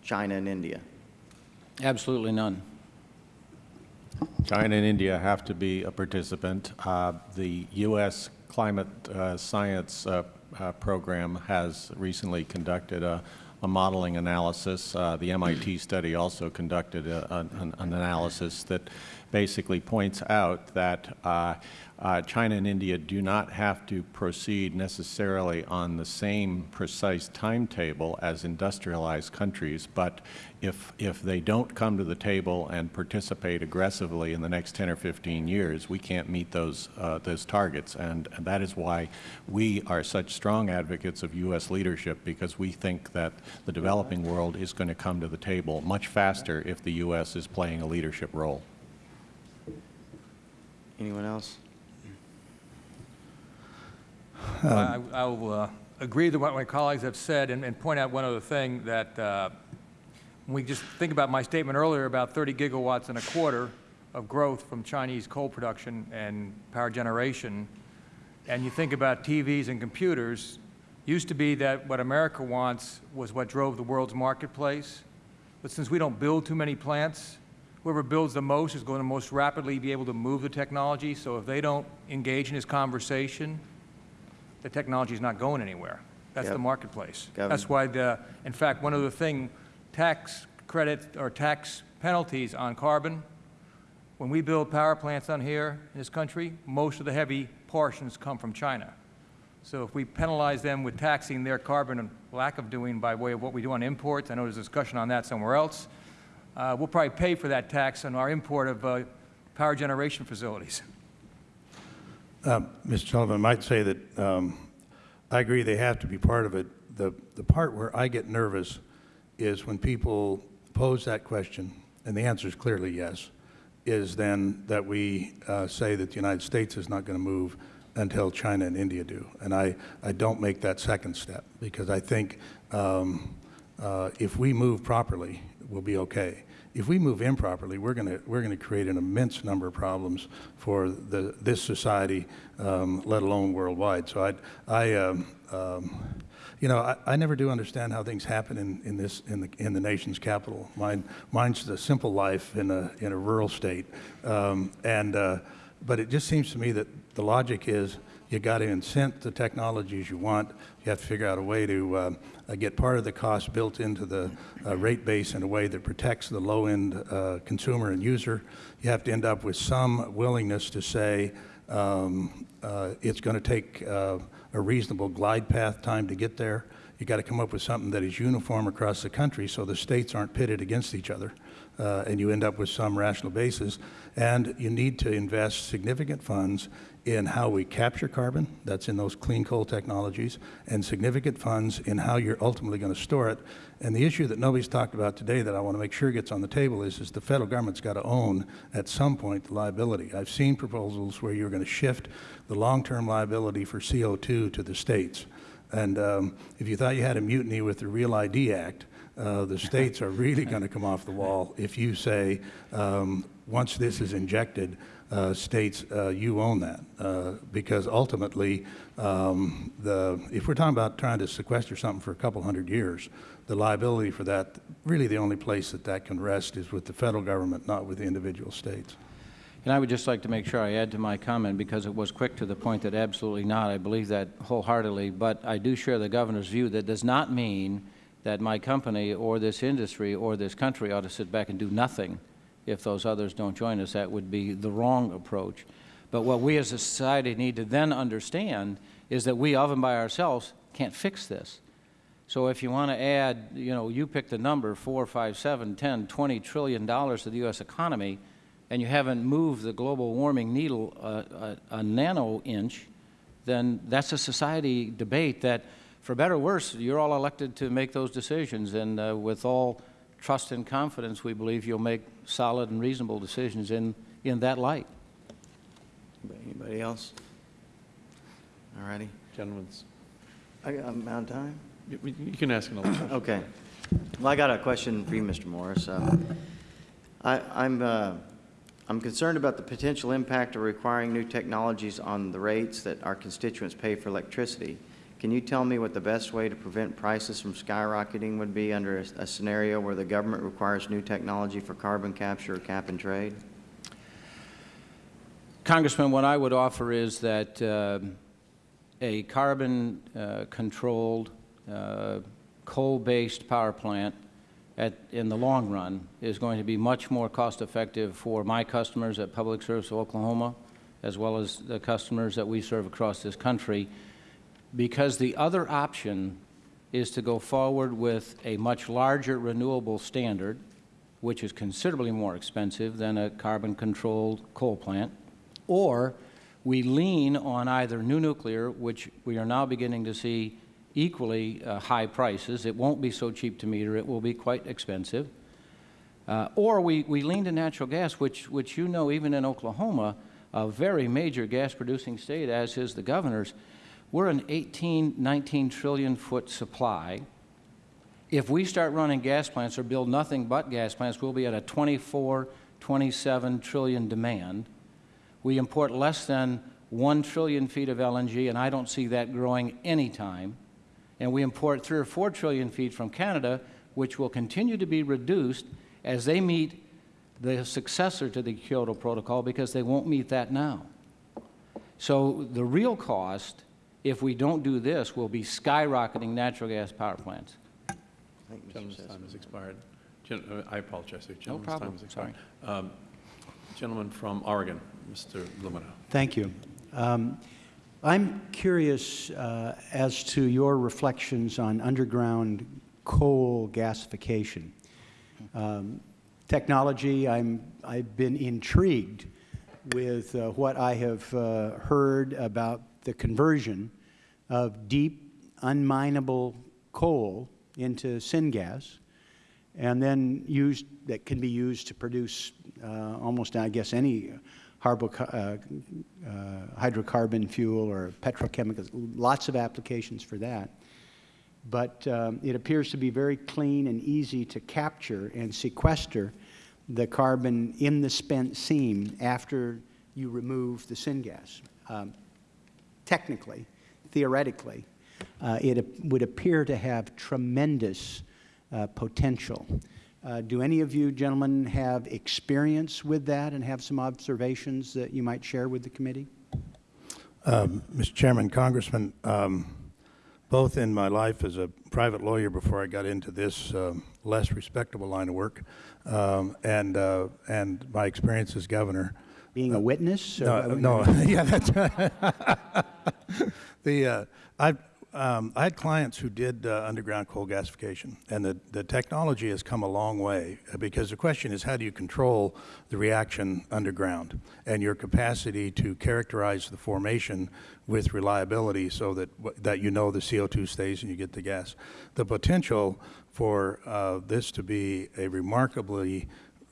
China and India? Absolutely none. China and India have to be a participant. Uh, the U.S. climate uh, science uh, uh, program has recently conducted a a modeling analysis. Uh, the MIT study also conducted a, an, an analysis that basically points out that uh, China and India do not have to proceed necessarily on the same precise timetable as industrialized countries, but if, if they don't come to the table and participate aggressively in the next 10 or 15 years, we can't meet those, uh, those targets. And, and that is why we are such strong advocates of U.S. leadership, because we think that the developing world is going to come to the table much faster if the U.S. is playing a leadership role. Anyone else? I I will uh, agree with what my colleagues have said and and point out one other thing, that uh, we just think about my statement earlier about 30 gigawatts and a quarter of growth from Chinese coal production and power generation, and you think about TVs and computers, used to be that what America wants was what drove the world's marketplace. But since we don't build too many plants, whoever builds the most is going to most rapidly be able to move the technology. So if they don't engage in this conversation, the technology is not going anywhere. That's Yep. the marketplace. That's why the, in fact, one other thing, tax credit or tax penalties on carbon, when we build power plants on here in this country, most of the heavy portions come from China. So if we penalize them with taxing their carbon and lack of doing by way of what we do on imports, I know there's a discussion on that somewhere else, uh, we'll probably pay for that tax on our import of uh, power generation facilities. Mr. Sullivan, might say that um, I agree they have to be part of it. The, the part where I get nervous is when people pose that question, and the answer is clearly yes, is then that we uh, say that the United States is not going to move until China and India do. And I, I don't make that second step because I think um, uh, if we move properly, we'll be okay. If we move improperly, we're going to we're going to create an immense number of problems for the this society, um, let alone worldwide. So I I um, um, you know I, I never do understand how things happen in, in this in the in the nation's capital. Mine mine's a simple life in a in a rural state, um, and uh, but it just seems to me that the logic is you got to incent the technologies you want. You have to figure out a way to uh, uh, get part of the cost built into the uh, rate base in a way that protects the low-end uh, consumer and user. You have to end up with some willingness to say um, uh, it's going to take uh, a reasonable glide path time to get there. You've got to come up with something that is uniform across the country so the states aren't pitted against each other. Uh, and you end up with some rational basis. And you need to invest significant funds in how we capture carbon, that's in those clean coal technologies, and significant funds in how you're ultimately going to store it. And the issue that nobody's talked about today that I want to make sure gets on the table is, is the federal government's got to own at some point the liability. I've seen proposals where you're going to shift the long-term liability for CO2 to the states. And um, if you thought you had a mutiny with the Real ID Act, uh, the states are really going to come off the wall if you say, um, once this is injected, uh, states, uh, you own that. Uh, because ultimately, um, the, if we're talking about trying to sequester something for a couple hundred years, the liability for that, really the only place that that can rest is with the federal government, not with the individual states. And I would just like to make sure I add to my comment, because it was quick to the point that absolutely not. I believe that wholeheartedly. But I do share the Governor's view. That does not mean that my company or this industry or this country ought to sit back and do nothing if those others don't join us. That would be the wrong approach. But what we as a society need to then understand is that we of and by ourselves can't fix this. So if you want to add, you know, you pick the number, four, five, seven, 10, 20 trillion dollars to the U.S. economy, and you haven't moved the global warming needle a, a, a nano inch, then that's a society debate that, for better or worse, you're all elected to make those decisions. And uh, with all trust and confidence, we believe you'll make solid and reasonable decisions in, in that light. Anybody else? All righty. Gentlemen's. I, I'm out of time? You you can ask another question. Okay. Well, I got a question for you, Mr. Morris. Um, I, I'm, uh, I'm concerned about the potential impact of requiring new technologies on the rates that our constituents pay for electricity. Can you tell me what the best way to prevent prices from skyrocketing would be under a, a scenario where the government requires new technology for carbon capture or cap and trade? Congressman, what I would offer is that uh, a carbon-controlled uh, coal-based power plant at, in the long run is going to be much more cost-effective for my customers at Public Service of Oklahoma, as well as the customers that we serve across this country, because the other option is to go forward with a much larger renewable standard, which is considerably more expensive than a carbon-controlled coal plant, or we lean on either new nuclear, which we are now beginning to see equally uh, high prices. It won't be so cheap to meter. It will be quite expensive. Uh, or we, we lean to natural gas, which, which you know, even in Oklahoma, a very major gas-producing state, as is the governor's, we're an 18, 19 trillion foot supply. If we start running gas plants or build nothing but gas plants, we'll be at a 24, 27 trillion demand. We import less than 1 trillion feet of LNG, and I don't see that growing any time. And we import 3 or 4 trillion feet from Canada, which will continue to be reduced as they meet the successor to the Kyoto Protocol because they won't meet that now. So the real cost, if we don't do this, we will be skyrocketing natural gas power plants. Gentleman's time has expired. Gen- uh, I apologize. The gentleman's problem. time has expired. Um, Gentleman from Oregon, Mr. Blumenauer. Thank you. Um, I'm curious uh, as to your reflections on underground coal gasification. Um, technology, I'm, I've been intrigued with uh, what I have uh, heard about the conversion of deep, unminable coal into syngas, and then used, that can be used to produce uh, almost, I guess, any uh, uh, hydrocarbon fuel or petrochemicals, lots of applications for that. But um, it appears to be very clean and easy to capture and sequester the carbon in the spent seam after you remove the syngas. Um, technically, theoretically, uh, it would appear to have tremendous uh, potential. Uh, do any of you gentlemen have experience with that and have some observations that you might share with the committee? Um, Mr. Chairman, Congressman, um, both in my life as a private lawyer before I got into this um, less respectable line of work, um, and uh, and my experience as governor. Being a witness? No, no, yeah, that's the uh, I. Um, I had clients who did uh, underground coal gasification, and the, the technology has come a long way uh, because the question is how do you control the reaction underground and your capacity to characterize the formation with reliability so that, that you know the CO2 stays and you get the gas. The potential for uh, this to be a remarkably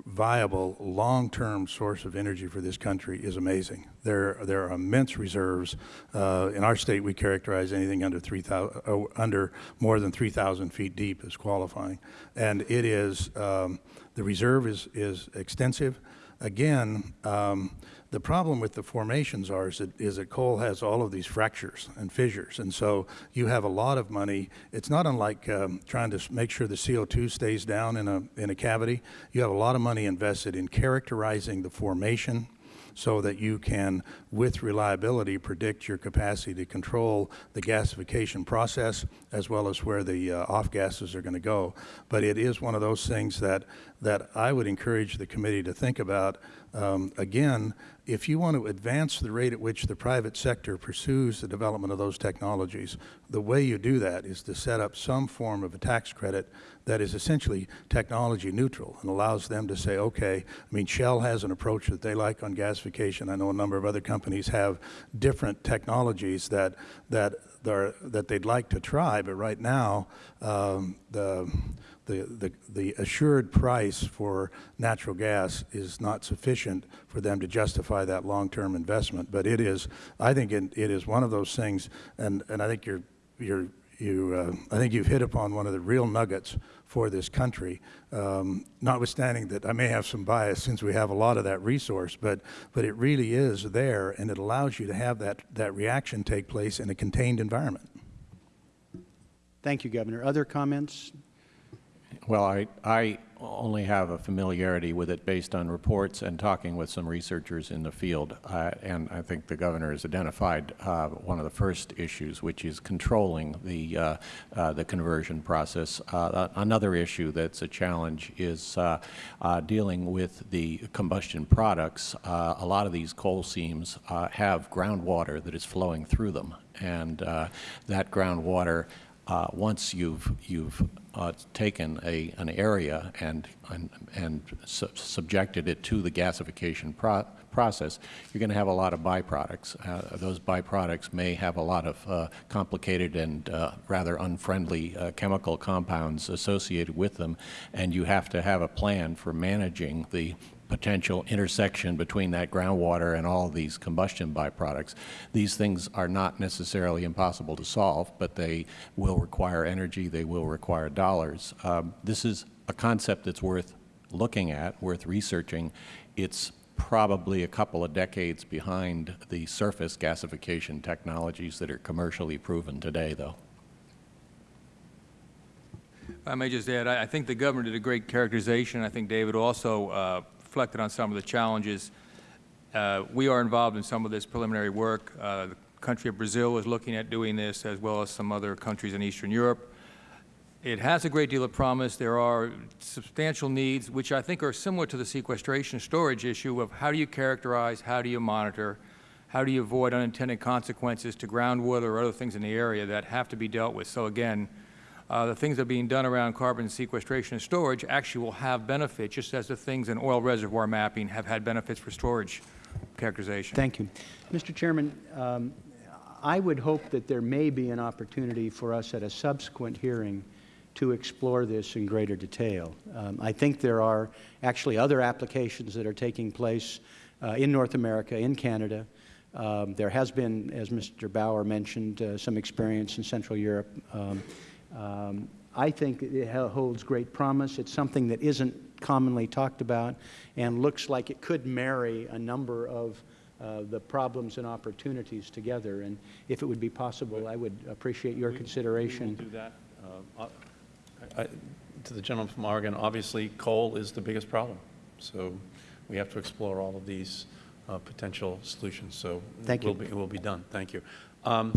viable long-term source of energy for this country is amazing. There, there are immense reserves. Uh, in our state, we characterize anything under 3,000, uh, under more than 3,000 feet deep as qualifying, and it is um, the reserve is is extensive. Again. Um, the problem with the formations are is that, is that coal has all of these fractures and fissures, and so you have a lot of money. It's not unlike um, trying to make sure the CO2 stays down in a, in a cavity. You have a lot of money invested in characterizing the formation so that you can, with reliability, predict your capacity to control the gasification process as well as where the uh, off gases are going to go. But it is one of those things that, that I would encourage the committee to think about. Um, again, if you want to advance the rate at which the private sector pursues the development of those technologies, the way you do that is to set up some form of a tax credit that is essentially technology neutral and allows them to say, okay, I mean, Shell has an approach that they like on gasification. I know a number of other companies have different technologies that, that, that they'd like to try, but right now, um, the, the, the, the assured price for natural gas is not sufficient for them to justify that long-term investment. But it is, I think it, it is one of those things, and, and I think you're, you're, you, uh, I think you've hit upon one of the real nuggets for this country, um, notwithstanding that I may have some bias since we have a lot of that resource, but, but it really is there, and it allows you to have that, that reaction take place in a contained environment. Thank you, Governor. Other comments? Well, I, I only have a familiarity with it based on reports and talking with some researchers in the field. Uh, and I think the governor has identified uh, one of the first issues, which is controlling the, uh, uh the conversion process. Uh, another issue that's a challenge is uh, dealing with the combustion products. a lot of these coal seams have groundwater that is flowing through them. And that groundwater uh, once you've, you've uh, taken a, an area and, and, and su subjected it to the gasification pro process, you're going to have a lot of byproducts. Uh, those byproducts may have a lot of uh, complicated and uh, rather unfriendly uh, chemical compounds associated with them, and you have to have a plan for managing the potential intersection between that groundwater and all these combustion byproducts. These things are not necessarily impossible to solve, but they will require energy, they will require dollars. Um, this is a concept that's worth looking at, worth researching. It's probably a couple of decades behind the surface gasification technologies that are commercially proven today, though. I may just add, I, I think the governor did a great characterization. I think David also uh, reflected on some of the challenges. Uh, we are involved in some of this preliminary work. Uh, the country of Brazil is looking at doing this, as well as some other countries in Eastern Europe. It has a great deal of promise. There are substantial needs, which I think are similar to the sequestration storage issue of how do you characterize, how do you monitor, how do you avoid unintended consequences to groundwater or other things in the area that have to be dealt with. So again, uh, the things that are being done around carbon sequestration and storage actually will have benefit, just as the things in oil reservoir mapping have had benefits for storage characterization. Thank you. Mr. Chairman, um, I would hope that there may be an opportunity for us at a subsequent hearing to explore this in greater detail. Um, I think there are actually other applications that are taking place uh, in North America, in Canada. Um, there has been, as Mr. Bauer mentioned, uh, some experience in Central Europe. Um, um, I think it holds great promise. It's something that isn't commonly talked about and looks like it could marry a number of uh, the problems and opportunities together. And if it would be possible, I would appreciate your we, consideration. We do that. Uh, I, to the gentleman from Oregon, obviously coal is the biggest problem. So we have to explore all of these uh, potential solutions. So Thank it will you. Be, it will be done. Thank you. Um,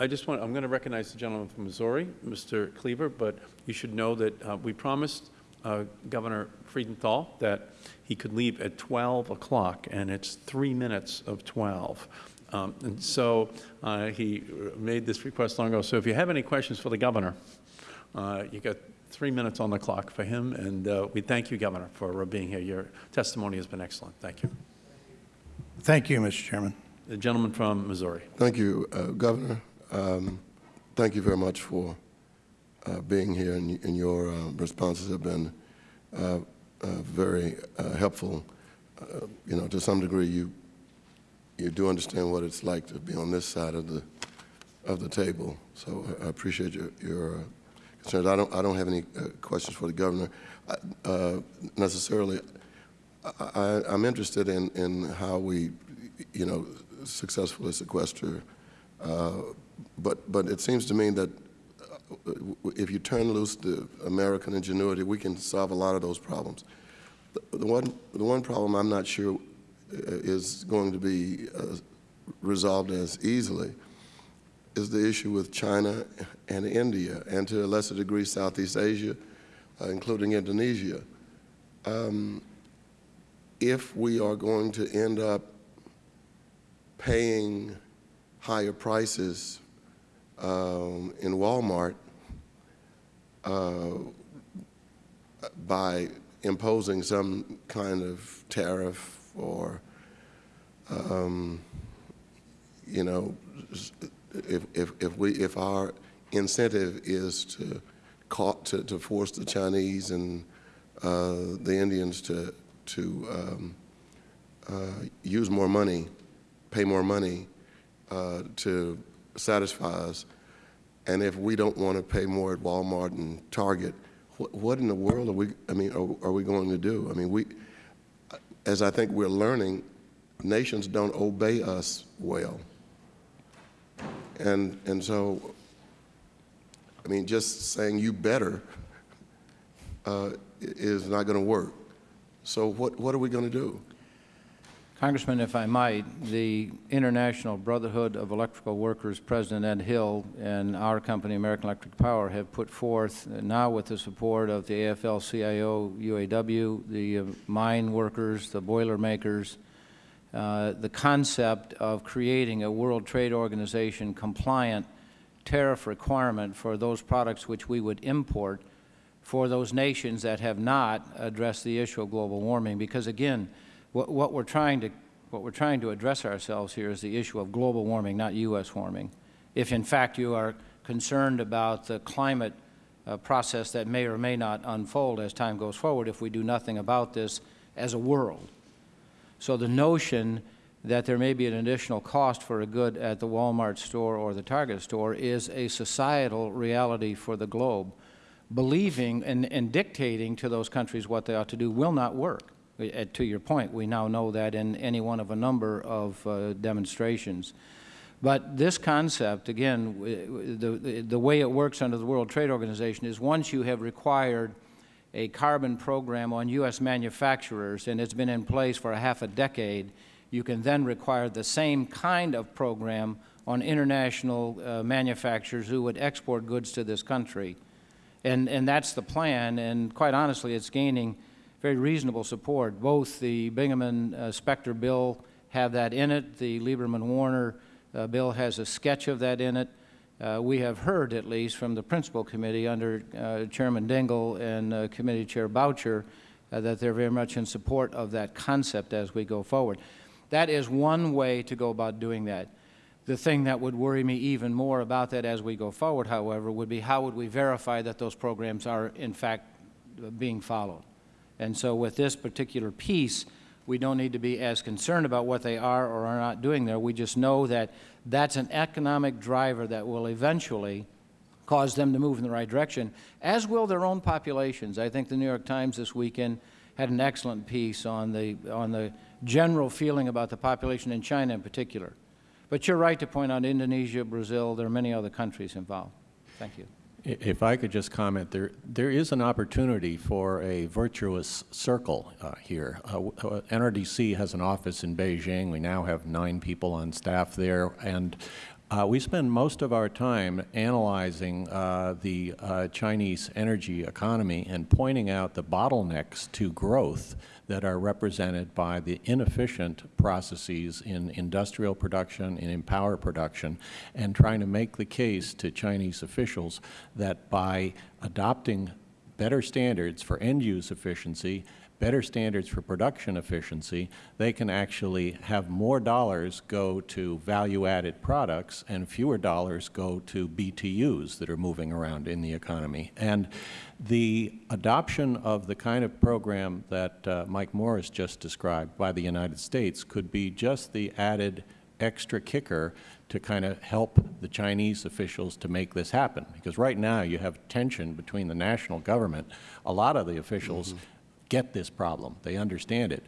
I just want, I'm going to recognize the gentleman from Missouri, Mr. Cleaver, but you should know that uh, we promised uh, Governor Freudenthal that he could leave at 12 o'clock, and it's three minutes of 12. Um, and so uh, he made this request long ago. So if you have any questions for the governor, uh, you got three minutes on the clock for him, and uh, we thank you, Governor, for being here. Your testimony has been excellent. Thank you. Thank you, Mr. Chairman. The gentleman from Missouri. Thank you, uh, Governor. Um, thank you very much for uh, being here, and, and your uh, responses have been uh, uh, very uh, helpful. you know, to some degree, you you do understand what it's like to be on this side of the of the table. So I, appreciate your your concerns. I don't I don't have any questions for the governor necessarily. I, am interested in in how we, you know, successfully sequester uh, but, but it seems to me that uh, if you turn loose the American ingenuity, we can solve a lot of those problems. The, the one, the one problem I'm not sure uh, is going to be uh, resolved as easily is the issue with China and India, and to a lesser degree Southeast Asia, uh, including Indonesia. Um, if we are going to end up paying higher prices um, in Walmart uh, by imposing some kind of tariff or, um, you know, if, if, if, we, if our incentive is to, to, to force the Chinese and uh, the Indians to, to um, uh, use more money, pay more money uh, to satisfy us. And if we don't want to pay more at Walmart and Target, wh what in the world are we, I mean, are, are we going to do? I mean, we, as I think we're learning, nations don't obey us well. And, and so, I mean, just saying you better uh, is not going to work. So what, what are we going to do? Congressman, if I might, the International Brotherhood of Electrical Workers President Ed Hill and our company, American Electric Power, have put forth, now with the support of the AFL-CIO, UAW, the uh, mine workers, the boiler makers, uh, the concept of creating a World Trade Organization compliant tariff requirement for those products which we would import for those nations that have not addressed the issue of global warming. Because again, what, what we're trying to what we're trying to address ourselves here is the issue of global warming, not U.S. warming. If in fact you are concerned about the climate uh, process that may or may not unfold as time goes forward if we do nothing about this as a world. So the notion that there may be an additional cost for a good at the Walmart store or the Target store is a societal reality for the globe. Believing and, and dictating to those countries what they ought to do will not work. Uh, To your point, we now know that in any one of a number of uh, demonstrations. But this concept, again, the, the way it works under the World Trade Organization is once you have required a carbon program on U.S. manufacturers, and it's been in place for a half a decade, you can then require the same kind of program on international uh, manufacturers who would export goods to this country. And, and that's the plan, and quite honestly, it's gaining very reasonable support. Both the Bingaman uh, Specter bill have that in it. The Lieberman-Warner uh, bill has a sketch of that in it. Uh, we have heard, at least, from the principal committee under uh, Chairman Dingell and uh, Committee Chair Boucher, uh, that they're very much in support of that concept as we go forward. That is one way to go about doing that. The thing that would worry me even more about that as we go forward, however, would be how would we verify that those programs are, in fact, being followed? And so with this particular piece, we don't need to be as concerned about what they are or are not doing there. We just know that that's an economic driver that will eventually cause them to move in the right direction, as will their own populations. I think the New York Times this weekend had an excellent piece on the, on the general feeling about the population in China in particular. But you're right to point out Indonesia, Brazil, there are many other countries involved. Thank you. If I could just comment, there, there is an opportunity for a virtuous circle uh, here. Uh, uh, NRDC has an office in Beijing. We now have nine people on staff there, and uh, we spend most of our time analyzing uh, the uh, Chinese energy economy and pointing out the bottlenecks to growth that are represented by the inefficient processes in industrial production and in power production, and trying to make the case to Chinese officials that by adopting better standards for end-use efficiency, better standards for production efficiency, they can actually have more dollars go to value-added products and fewer dollars go to BTUs that are moving around in the economy. And the adoption of the kind of program that uh, Mike Morris just described by the United States could be just the added extra kicker to kind of help the Chinese officials to make this happen. Because right now you have tension between the national government. A lot of the officials get this problem. They understand it.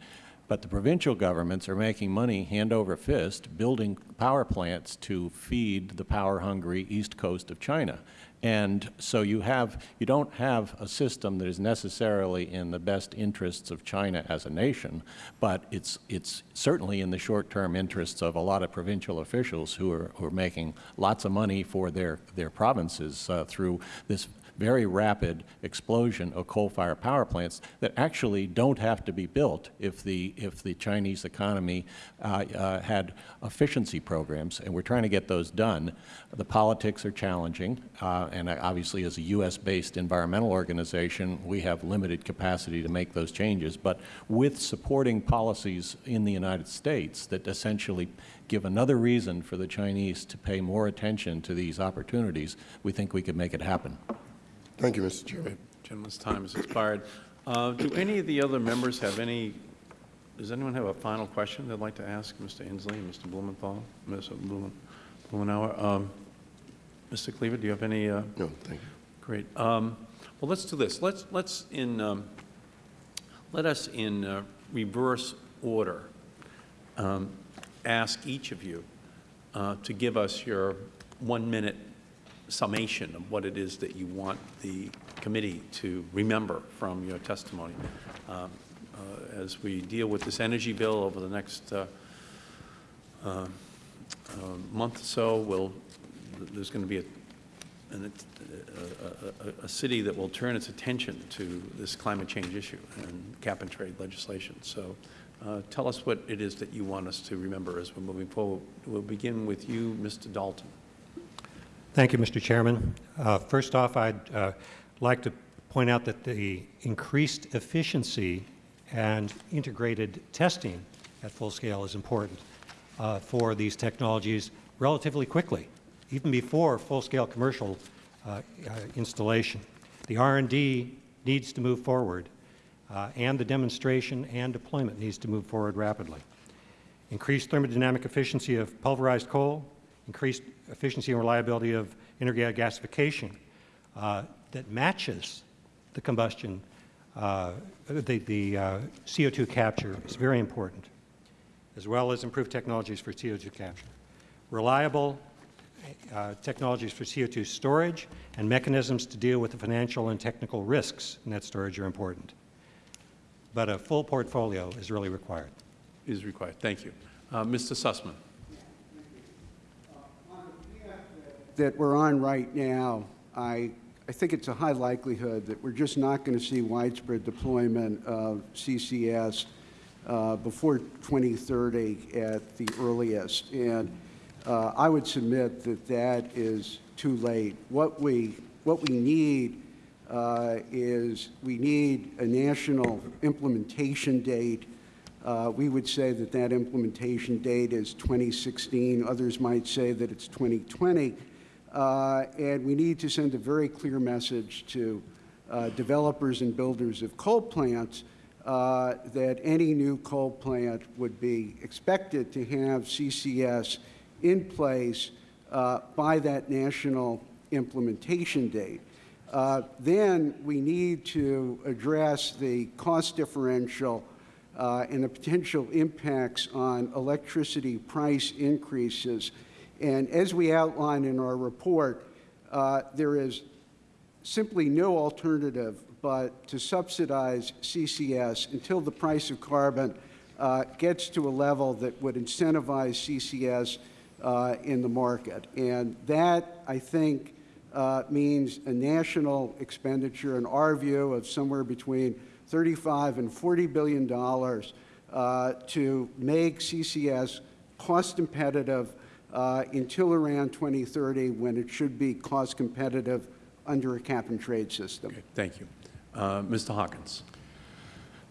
But the provincial governments are making money hand over fist building power plants to feed the power-hungry east coast of China. And so you have, you don't have a system that is necessarily in the best interests of China as a nation, but it's, it's certainly in the short-term interests of a lot of provincial officials who are, who are making lots of money for their, their provinces uh, through this very rapid explosion of coal-fired power plants that actually don't have to be built if the, if the Chinese economy uh, uh, had efficiency programs, and we're trying to get those done. The politics are challenging, uh, and obviously as a U.S.-based environmental organization, we have limited capacity to make those changes, but with supporting policies in the United States that essentially give another reason for the Chinese to pay more attention to these opportunities, we think we could make it happen. Thank you, Mr. Chairman. Gentleman's time has expired. Uh, Do any of the other members have any, does anyone have a final question they'd like to ask Mr. Inslee and Mr. Blumenthal, Mr. Blumen- Blumenauer? Um, Mr. Cleaver, do you have any? uh, No, thank you. Great. Um, Well, let's do this. Let's, let's in, um, let us in uh, reverse order ask each of you uh, to give us your one-minute summation of what it is that you want the committee to remember from your testimony. Um, uh, As we deal with this energy bill over the next uh, uh, uh, month or so, we'll, there's going to be a, an- a, a, a city that will turn its attention to this climate change issue and cap-and-trade legislation. So uh, tell us what it is that you want us to remember as we're moving forward. We'll begin with you, Mr. Dalton. Thank you, Mr. Chairman. Uh, First off, I'd uh, like to point out that the increased efficiency and integrated testing at full scale is important uh, for these technologies relatively quickly, even before full-scale commercial uh, uh, installation. The R&D needs to move forward, uh, and the demonstration and deployment needs to move forward rapidly. Increased thermodynamic efficiency of pulverized coal, increased efficiency and reliability of integrated gasification uh, that matches the combustion, uh, the, the uh, CO2 capture is very important, as well as improved technologies for CO2 capture. Reliable uh, technologies for CO2 storage and mechanisms to deal with the financial and technical risks in that storage are important. But a full portfolio is really required. Is required. Thank you. Uh, Mr. Sussman. That we're on right now, I, I think it's a high likelihood that we're just not going to see widespread deployment of CCS uh, before 2030 at the earliest. And uh, I would submit that that is too late. What we, what we need uh, is we need a national implementation date. Uh, we would say that that implementation date is 2016. Others might say that it's 2020. Uh, and we need to send a very clear message to uh, developers and builders of coal plants uh, that any new coal plant would be expected to have CCS in place uh, by that national implementation date. Uh, then we need to address the cost differential uh, and the potential impacts on electricity price increases and as we outline in our report, uh, there is simply no alternative but to subsidize CCS until the price of carbon uh, gets to a level that would incentivize CCS uh, in the market. And that, I think, uh, means a national expenditure, in our view, of somewhere between 35 and 40 billion dollars uh, to make CCS cost competitive uh, until around 2030 when it should be cost competitive under a cap and trade system. Okay, thank you. Uh, Mr. Hawkins.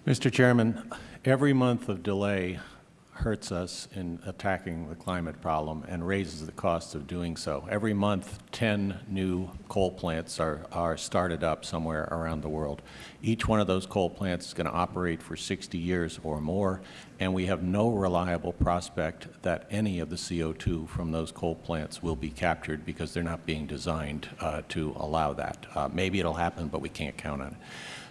Mr. Chairman, every month of delay hurts us in attacking the climate problem and raises the cost of doing so. Every month, 10 new coal plants are, are started up somewhere around the world. Each one of those coal plants is going to operate for 60 years or more, and we have no reliable prospect that any of the CO2 from those coal plants will be captured because they're not being designed uh, to allow that. Uh, maybe it'll happen, but we can't count on it.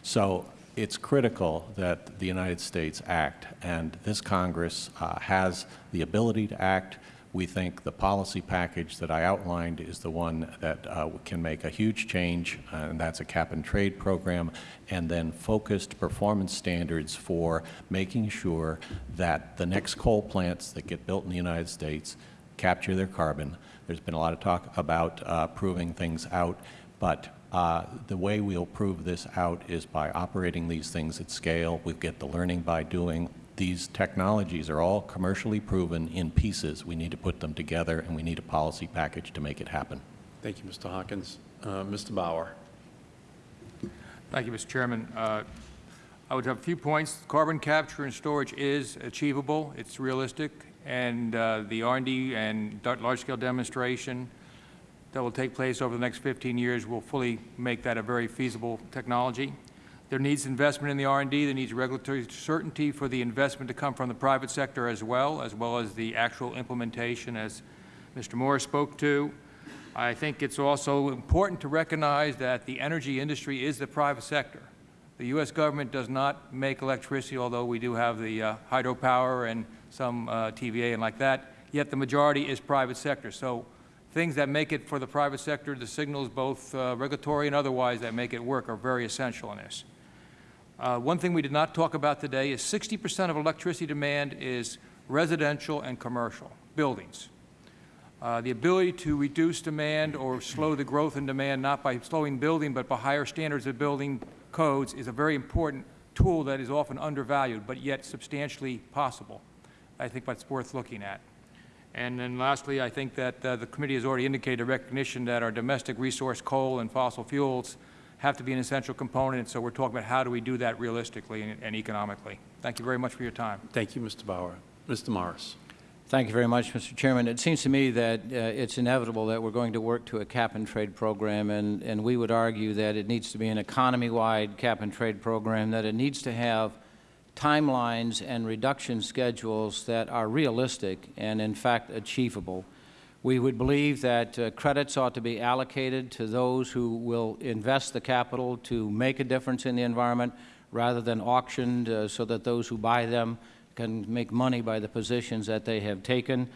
So it's critical that the United States act, and this Congress uh, has the ability to act. We think the policy package that I outlined is the one that uh, can make a huge change, and that's a cap-and-trade program, and then focused performance standards for making sure that the next coal plants that get built in the United States capture their carbon. There's been a lot of talk about uh, proving things out, but uh, the way we'll prove this out is by operating these things at scale. We get the learning by doing. These technologies are all commercially proven in pieces. We need to put them together, and we need a policy package to make it happen. Thank you, Mr. Hawkins. Uh, Mr. Bauer. Thank you, Mr. Chairman. Uh, I would have a few points. Carbon capture and storage is achievable. It's realistic. And uh, the R&D and large-scale demonstration that will take place over the next 15 years will fully make that a very feasible technology. There needs investment in the R&D. There needs regulatory certainty for the investment to come from the private sector as well, as well as the actual implementation, as Mr. Moore spoke to. I think it's also important to recognize that the energy industry is the private sector. The U.S. government does not make electricity, although we do have the uh, hydropower and some uh, TVA and like that, yet the majority is private sector. So things that make it for the private sector, the signals, both uh, regulatory and otherwise, that make it work are very essential in this. Uh, one thing we did not talk about today is 60 percent of electricity demand is residential and commercial buildings. Uh, the ability to reduce demand or slow the growth in demand, not by slowing building, but by higher standards of building codes, is a very important tool that is often undervalued, but yet substantially possible. I think that's worth looking at. And then lastly, I think that uh, the committee has already indicated a recognition that our domestic resource coal and fossil fuels have to be an essential component, so we're talking about how do we do that realistically and, and economically. Thank you very much for your time. Thank you, Mr. Bauer. Mr. Morris. Thank you very much, Mr. Chairman. It seems to me that uh, it's inevitable that we're going to work to a cap-and-trade program, and, and we would argue that it needs to be an economy-wide cap-and-trade program, that it needs to have timelines and reduction schedules that are realistic and, in fact, achievable. We would believe that uh, credits ought to be allocated to those who will invest the capital to make a difference in the environment rather than auctioned uh, so that those who buy them can make money by the positions that they have taken.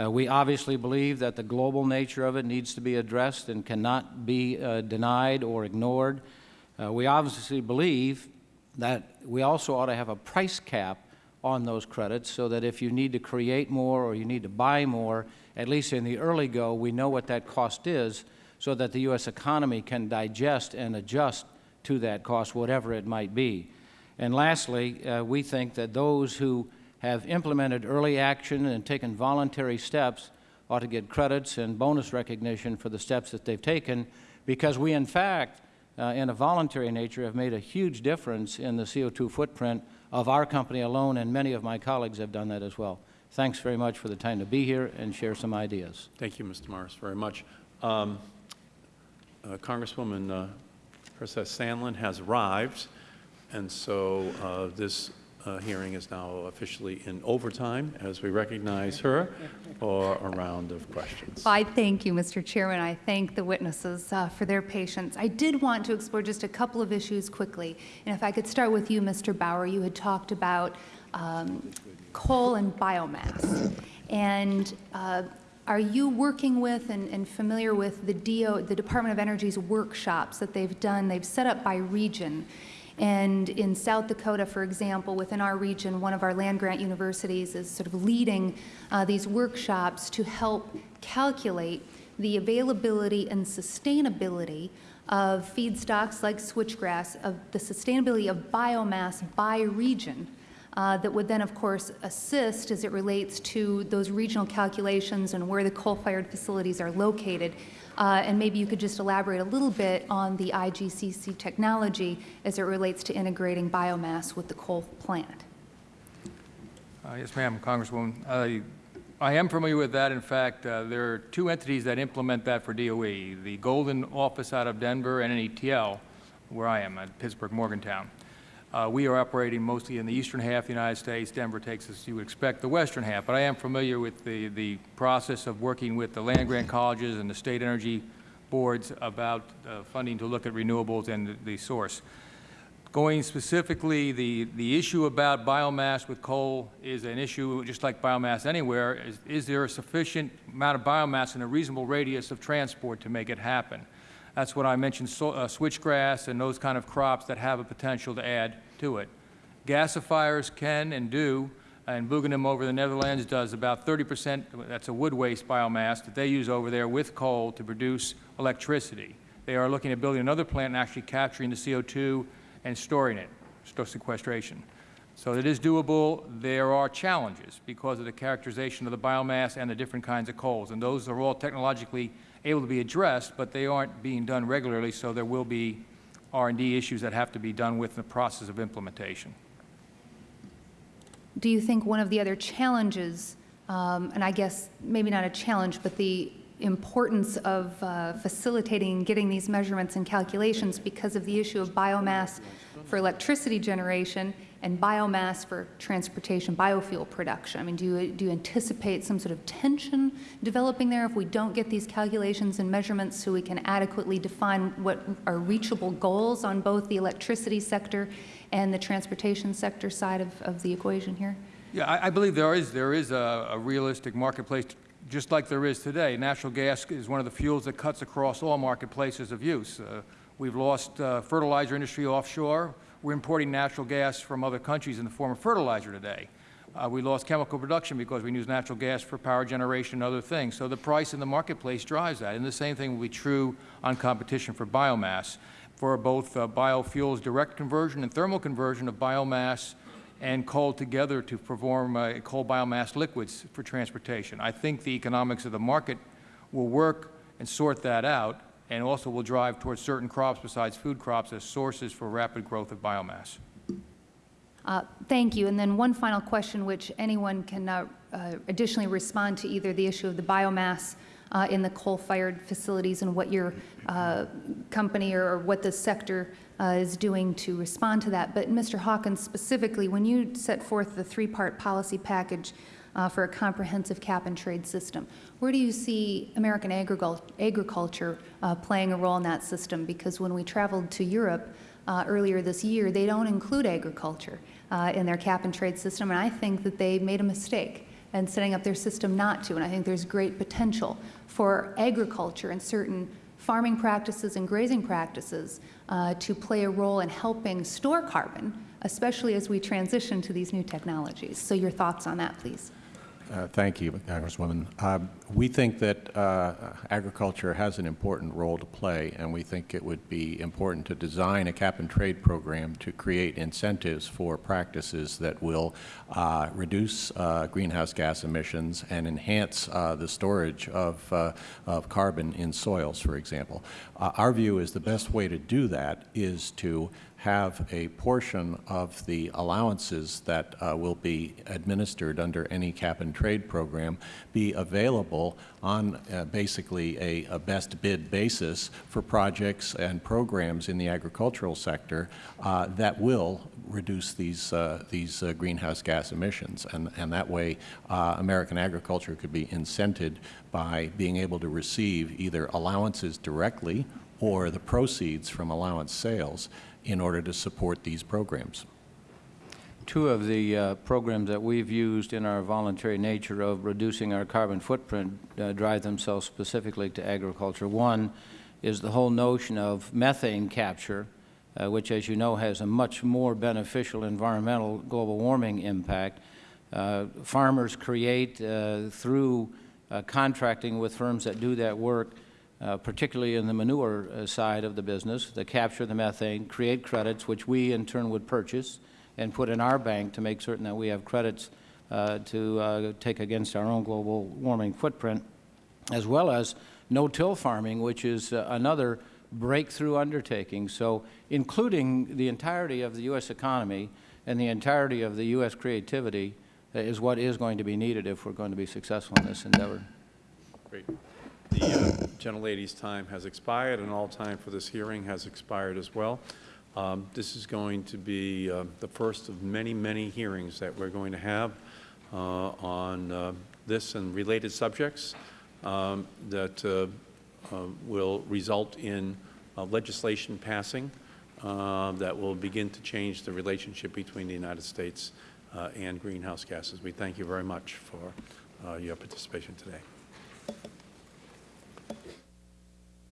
Uh, we obviously believe that the global nature of it needs to be addressed and cannot be uh, denied or ignored. Uh, we obviously believe that we also ought to have a price cap on those credits so that if you need to create more or you need to buy more, at least in the early go, we know what that cost is so that the U.S. economy can digest and adjust to that cost, whatever it might be. And lastly, uh, we think that those who have implemented early action and taken voluntary steps ought to get credits and bonus recognition for the steps that they've taken because we, in fact, uh, in a voluntary nature, have made a huge difference in the CO2 footprint of our company alone, and many of my colleagues have done that as well. Thanks very much for the time to be here and share some ideas. Thank you, Mr. Morris, very much. Um, uh, Congresswoman uh, Herseth Sandlin has arrived, and so uh, this uh, hearing is now officially in overtime as we recognize her for a round of questions. I thank you, Mr. Chairman. I thank the witnesses uh, for their patience. I did want to explore just a couple of issues quickly. And if I could start with you, Mr. Bauer, you had talked about um, coal and biomass. And uh, are you working with and, and, familiar with the DO, the Department of Energy's workshops that they've done? They've set up by region. And in South Dakota, for example, within our region, one of our land-grant universities is sort of leading uh, these workshops to help calculate the availability and sustainability of feedstocks like switchgrass, of the sustainability of biomass by region, uh, that would then, of course, assist as it relates to those regional calculations and where the coal-fired facilities are located. Uh, and maybe you could just elaborate a little bit on the IGCC technology as it relates to integrating biomass with the coal plant. Uh, yes, ma'am, Congresswoman. I am familiar with that. In fact, uh, there are two entities that implement that for DOE, the Golden office out of Denver and NETL, where I am at Pittsburgh Morgantown. Uh, we are operating mostly in the eastern half of the United States. Denver takes us, you would expect, the western half. But I am familiar with the, the process of working with the land-grant colleges and the state energy boards about uh, funding to look at renewables and the, the source. Going specifically, the, the issue about biomass with coal is an issue just like biomass anywhere. Is, is there a sufficient amount of biomass in a reasonable radius of transport to make it happen? That's what I mentioned, so, uh, switchgrass and those kind of crops that have a potential to add to it. Gasifiers can and do, and Buggenum over the Netherlands does about 30 percent, that's a wood waste biomass that they use over there with coal to produce electricity. They are looking at building another plant and actually capturing the CO2 and storing it, sequestration. So it is doable. There are challenges because of the characterization of the biomass and the different kinds of coals, and those are all technologically able to be addressed, but they aren't being done regularly, so there will be R&D issues that have to be done with the process of implementation. Do you think one of the other challenges, um, and I guess maybe not a challenge, but the importance of uh, facilitating getting these measurements and calculations because of the issue of biomass for electricity generation and biomass for transportation, biofuel production? I mean, do you, do you anticipate some sort of tension developing there if we don't get these calculations and measurements so we can adequately define what are reachable goals on both the electricity sector and the transportation sector side of, of the equation here? Yeah, I, I believe there is, there is a, a realistic marketplace just like there is today. Natural gas is one of the fuels that cuts across all marketplaces of use. Uh, We've lost uh, fertilizer industry offshore. We're importing natural gas from other countries in the form of fertilizer today. Uh, we lost chemical production because we use natural gas for power generation and other things. So the price in the marketplace drives that. And the same thing will be true on competition for biomass, for both uh, biofuels direct conversion and thermal conversion of biomass and coal together to perform uh, coal biomass liquids for transportation. I think the economics of the market will work and sort that out and also will drive towards certain crops besides food crops as sources for rapid growth of biomass. Uh, Thank you. And then one final question, which anyone can uh, uh, additionally respond to either the issue of the biomass uh, in the coal-fired facilities and what your uh, company or or what the sector uh, is doing to respond to that. But Mr. Hawkins, specifically, when you set forth the three-part policy package uh, for a comprehensive cap-and-trade system, where do you see American agricul- agriculture uh, playing a role in that system? Because when we traveled to Europe uh, earlier this year, they don't include agriculture uh, in their cap-and-trade system, and I think that they made a mistake in setting up their system not to. And I think there's great potential for agriculture and certain farming practices and grazing practices uh, to play a role in helping store carbon, especially as we transition to these new technologies. So your thoughts on that, please. Uh, Thank you, Congresswoman. Uh, We think that uh, agriculture has an important role to play, and we think it would be important to design a cap-and-trade program to create incentives for practices that will uh, reduce uh, greenhouse gas emissions and enhance uh, the storage of, of carbon in soils, for example. Our view is the best way to do that is to have a portion of the allowances that uh, will be administered under any cap-and-trade program be available on uh, basically a, a best bid basis for projects and programs in the agricultural sector uh, that will reduce these, uh, these uh, greenhouse gas emissions. And, and that way, uh, American agriculture could be incented by being able to receive either allowances directly or the proceeds from allowance sales in order to support these programs. Two of the uh, programs that we've used in our voluntary nature of reducing our carbon footprint uh, drive themselves specifically to agriculture. One is the whole notion of methane capture, uh, which, as you know, has a much more beneficial environmental global warming impact. Uh, farmers create, uh, through uh, contracting with firms that do that work, uh, particularly in the manure uh, side of the business, that capture the methane, create credits, which we in turn would purchase and put in our bank to make certain that we have credits uh, to uh, take against our own global warming footprint, as well as no-till farming, which is uh, another breakthrough undertaking. So including the entirety of the U.S. economy and the entirety of the U.S. creativity uh, is what is going to be needed if we're going to be successful in this endeavor. Great. The uh, gentlelady's time has expired, and all time for this hearing has expired as well. Um, This is going to be uh, the first of many, many hearings that we're going to have uh, on uh, this and related subjects um, that uh, uh, will result in legislation passing that will begin to change the relationship between the United States and greenhouse gases. We thank you very much for your participation today.